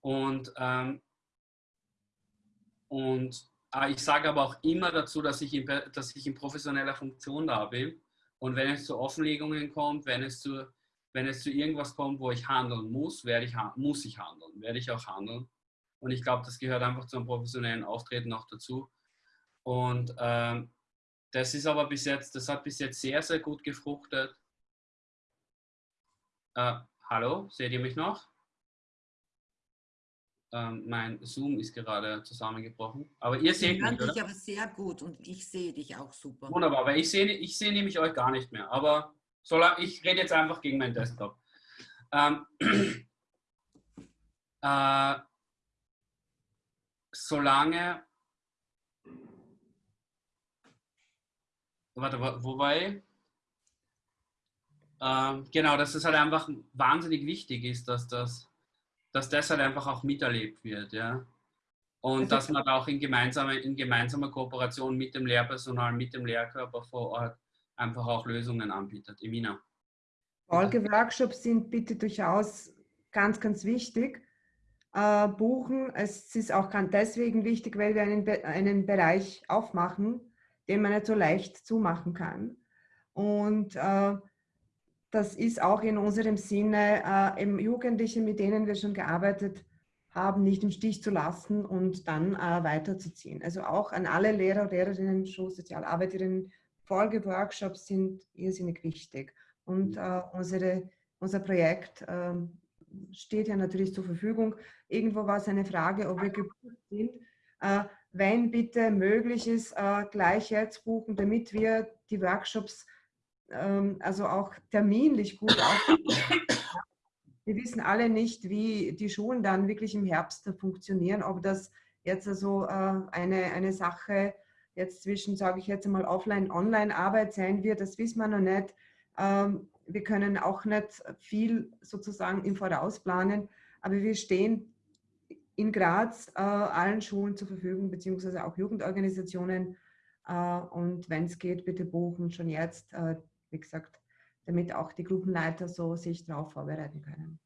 Und, ähm, und äh, ich sage aber auch immer dazu, dass ich, in, dass ich in professioneller Funktion da bin. Und wenn es zu Offenlegungen kommt, wenn es zu wenn es zu irgendwas kommt, wo ich handeln muss, werde ich, muss ich handeln, werde ich auch handeln. Und ich glaube, das gehört einfach zu einem professionellen Auftreten auch dazu. Und ähm, das ist aber bis jetzt, das hat bis jetzt sehr, sehr gut gefruchtet. Äh, hallo, seht ihr mich noch? Ähm, mein Zoom ist gerade zusammengebrochen. Aber ihr seht mich, dich aber sehr gut und ich sehe dich auch super. Wunderbar, weil ich sehe ich seh nämlich euch gar nicht mehr. Aber Solange, ich rede jetzt einfach gegen meinen Desktop. Ähm, <clears throat> äh, solange. Warte, wo war ich? Ähm, genau, dass es halt einfach wahnsinnig wichtig ist, dass das, dass das halt einfach auch miterlebt wird, ja. Und also, dass man auch in gemeinsamer, in gemeinsamer Kooperation mit dem Lehrpersonal, mit dem Lehrkörper vor Ort einfach auch Lösungen anbietet. Emina. Folgeworkshops sind bitte durchaus ganz, ganz wichtig. Äh, buchen, es ist auch ganz deswegen wichtig, weil wir einen, einen Bereich aufmachen, den man nicht so leicht zumachen kann. Und äh, das ist auch in unserem Sinne, äh, eben Jugendliche, mit denen wir schon gearbeitet haben, nicht im Stich zu lassen und dann äh, weiterzuziehen. Also auch an alle Lehrer, Lehrerinnen, Schulsozialarbeiterinnen, Folgeworkshops sind irrsinnig wichtig. Und mhm. äh, unsere, unser Projekt äh, steht ja natürlich zur Verfügung. Irgendwo war es eine Frage, ob wir gebucht sind. Äh, wenn bitte möglich ist, äh, gleich jetzt buchen, damit wir die Workshops ähm, also auch terminlich gut. Wir wissen alle nicht, wie die Schulen dann wirklich im Herbst funktionieren, ob das jetzt also eine, eine Sache jetzt zwischen, sage ich jetzt einmal, Offline-Online-Arbeit sein wird, das wissen wir noch nicht. Ähm, wir können auch nicht viel sozusagen im Voraus planen, aber wir stehen in Graz äh, allen Schulen zur Verfügung, beziehungsweise auch Jugendorganisationen. Äh, und wenn es geht, bitte buchen schon jetzt, äh, wie gesagt, damit auch die Gruppenleiter so sich darauf vorbereiten können.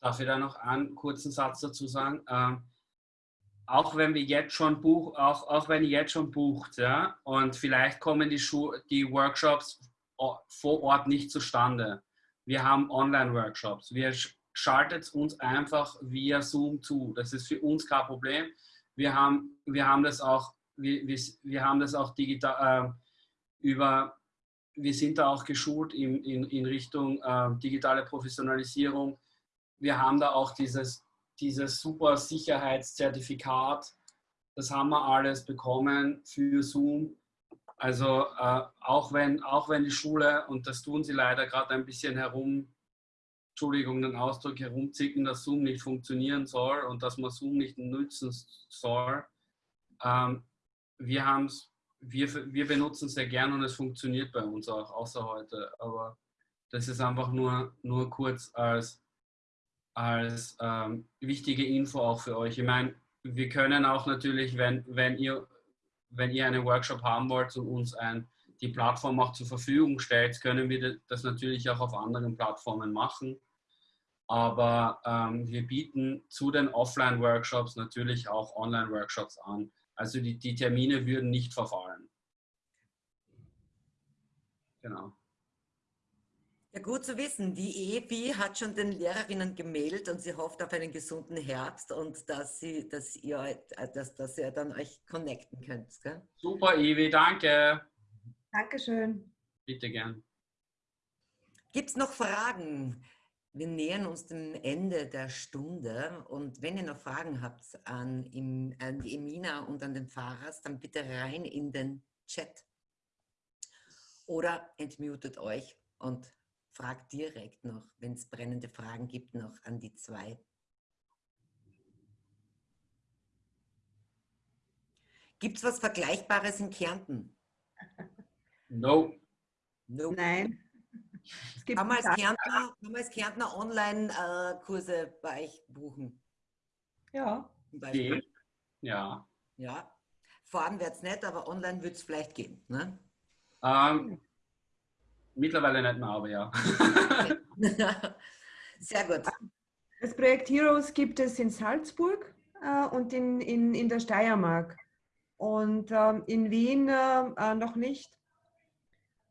Darf ich da noch einen kurzen Satz dazu sagen? Auch wenn wir jetzt schon buch, auch, auch wenn ihr jetzt schon bucht, ja, und vielleicht kommen die, Schu die Workshops vor Ort nicht zustande. Wir haben Online-Workshops. Wir schaltet uns einfach via Zoom zu. Das ist für uns kein Problem. Wir haben, wir haben das auch, wir, wir, wir haben das auch digital äh, über, wir sind da auch geschult in, in, in Richtung äh, digitale Professionalisierung. Wir haben da auch dieses, dieses super Sicherheitszertifikat. Das haben wir alles bekommen für Zoom. Also äh, auch, wenn, auch wenn die Schule, und das tun sie leider gerade ein bisschen herum, Entschuldigung, den Ausdruck herumzicken, dass Zoom nicht funktionieren soll und dass man Zoom nicht nutzen soll. Ähm, wir, wir, wir benutzen es sehr gern und es funktioniert bei uns auch, außer heute. Aber das ist einfach nur, nur kurz als, als ähm, wichtige Info auch für euch. Ich meine, wir können auch natürlich, wenn, wenn ihr wenn ihr einen Workshop haben wollt und uns ein, die Plattform auch zur Verfügung stellt, können wir das natürlich auch auf anderen Plattformen machen. Aber ähm, wir bieten zu den Offline-Workshops natürlich auch Online-Workshops an. Also die, die Termine würden nicht verfallen. Genau. Ja, gut zu wissen. Die EFI hat schon den Lehrerinnen gemeldet und sie hofft auf einen gesunden Herbst und dass, sie, dass, ihr, dass, dass ihr dann euch connecten könnt. Gell? Super, Evi, danke. Dankeschön. Bitte gern. Gibt es noch Fragen? wir nähern uns dem Ende der Stunde und wenn ihr noch Fragen habt an, an die Emina und an den Fahrers, dann bitte rein in den Chat oder entmutet euch und fragt direkt noch, wenn es brennende Fragen gibt, noch an die zwei. Gibt es was Vergleichbares in Kärnten? No. no. Nein. Kann man, als Kärntner, kann man als Kärntner Online-Kurse bei euch buchen? Ja. Ja. Ja. Fahren wird es nicht, aber online wird es vielleicht gehen. Ne? Ähm, mittlerweile nicht mehr, aber ja. <laughs> Sehr gut. Das Projekt Heroes gibt es in Salzburg äh, und in, in, in der Steiermark. Und ähm, in Wien äh, noch nicht.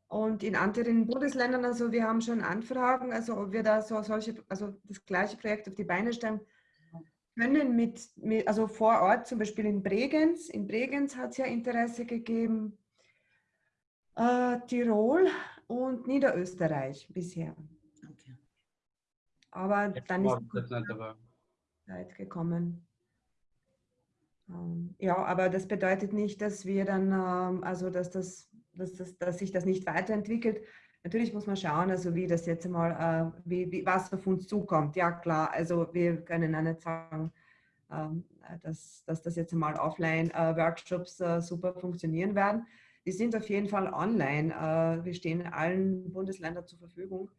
Und in anderen Bundesländern, also wir haben schon Anfragen, also ob wir da so solche, also das gleiche Projekt auf die Beine stellen können mit, mit also vor Ort, zum Beispiel in Bregenz. In Bregenz hat es ja Interesse gegeben, äh, Tirol und Niederösterreich bisher. Okay. Aber Jetzt dann ist die Zeit gekommen. Ähm, ja, aber das bedeutet nicht, dass wir dann, ähm, also dass das dass, das, dass sich das nicht weiterentwickelt. Natürlich muss man schauen, also wie das jetzt mal, äh, wie, wie, was auf uns zukommt. Ja klar, also wir können auch nicht sagen, ähm, dass, dass das jetzt mal Offline-Workshops äh, äh, super funktionieren werden. Die sind auf jeden Fall online. Äh, wir stehen allen Bundesländern zur Verfügung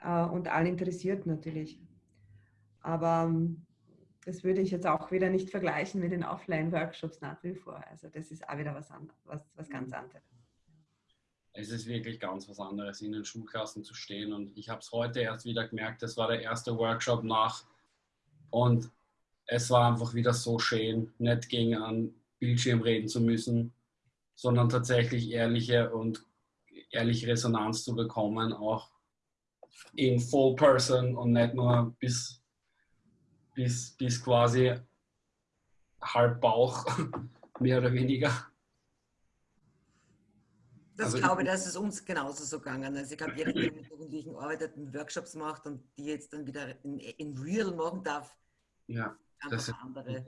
äh, und allen interessiert natürlich. Aber ähm, das würde ich jetzt auch wieder nicht vergleichen mit den Offline-Workshops nach wie vor. Also das ist auch wieder was, was, was ganz mhm. anderes. Es ist wirklich ganz was anderes, in den Schulklassen zu stehen. Und ich habe es heute erst wieder gemerkt, das war der erste Workshop nach. Und es war einfach wieder so schön, nicht gegen einen Bildschirm reden zu müssen, sondern tatsächlich ehrliche und ehrliche Resonanz zu bekommen, auch in Full Person und nicht nur bis bis, bis quasi halb Bauch, <laughs> mehr oder weniger. Das also glaube ich, dass es uns genauso so gegangen. Also ich glaube, jeder, der mit Jugendlichen arbeitet und Workshops macht und die jetzt dann wieder in, in real machen darf, ja, das ist andere.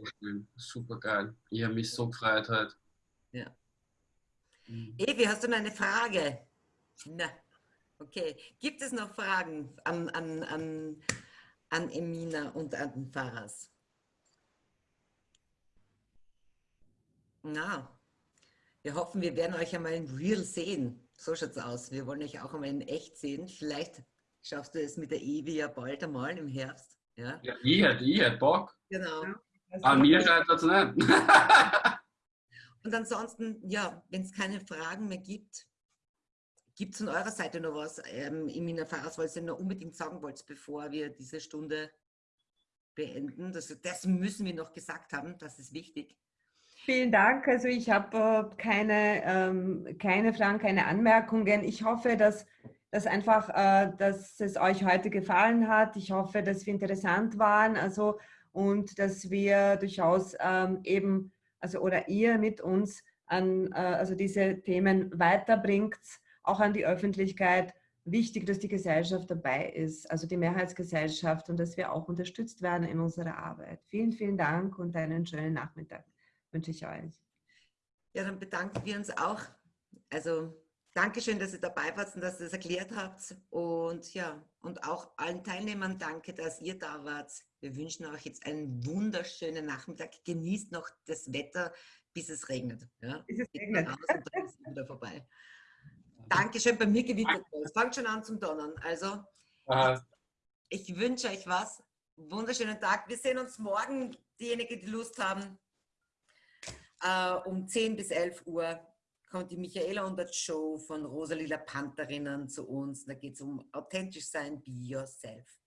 Super, geil. Ich habe mich so gefreut heute. Ja. Mhm. Evi, hast du noch eine Frage? Na, okay. Gibt es noch Fragen an, an, an an Emina und an den Faras. Na, wir hoffen, wir werden euch einmal in Real sehen. So schaut es aus. Wir wollen euch auch einmal in echt sehen. Vielleicht schaffst du es mit der Evi ja bald einmal im Herbst. Ja, ja ich hätte, ich hätte Bock. Genau. An mir scheitert es nicht. <laughs> Und ansonsten, ja, wenn es keine Fragen mehr gibt, Gibt es von eurer Seite noch was ähm, im Erfahrungs, was ihr noch unbedingt sagen wollt, bevor wir diese Stunde beenden? Das, das müssen wir noch gesagt haben, das ist wichtig. Vielen Dank. Also ich habe äh, keine, ähm, keine Fragen, keine Anmerkungen. Ich hoffe, dass, dass einfach, äh, dass es euch heute gefallen hat. Ich hoffe, dass wir interessant waren. Also und dass wir durchaus ähm, eben, also oder ihr mit uns an, äh, also diese Themen weiterbringt auch an die Öffentlichkeit wichtig, dass die Gesellschaft dabei ist, also die Mehrheitsgesellschaft und dass wir auch unterstützt werden in unserer Arbeit. Vielen, vielen Dank und einen schönen Nachmittag wünsche ich euch. Ja, dann bedanken wir uns auch. Also Dankeschön, dass ihr dabei wart und dass ihr es erklärt habt. Und ja, und auch allen Teilnehmern danke, dass ihr da wart. Wir wünschen euch jetzt einen wunderschönen Nachmittag. Genießt noch das Wetter, bis es regnet. Ja? Bis es regnet. Und dann ist es wieder vorbei. Dankeschön, bei mir gewittert es. Fangt schon an zum Donnern. Also, ich, ich wünsche euch was. Wunderschönen Tag. Wir sehen uns morgen, diejenigen, die Lust haben. Uh, um 10 bis 11 Uhr kommt die Michaela und der Show von Rosalila Pantherinnen zu uns. Da geht es um authentisch sein, be yourself.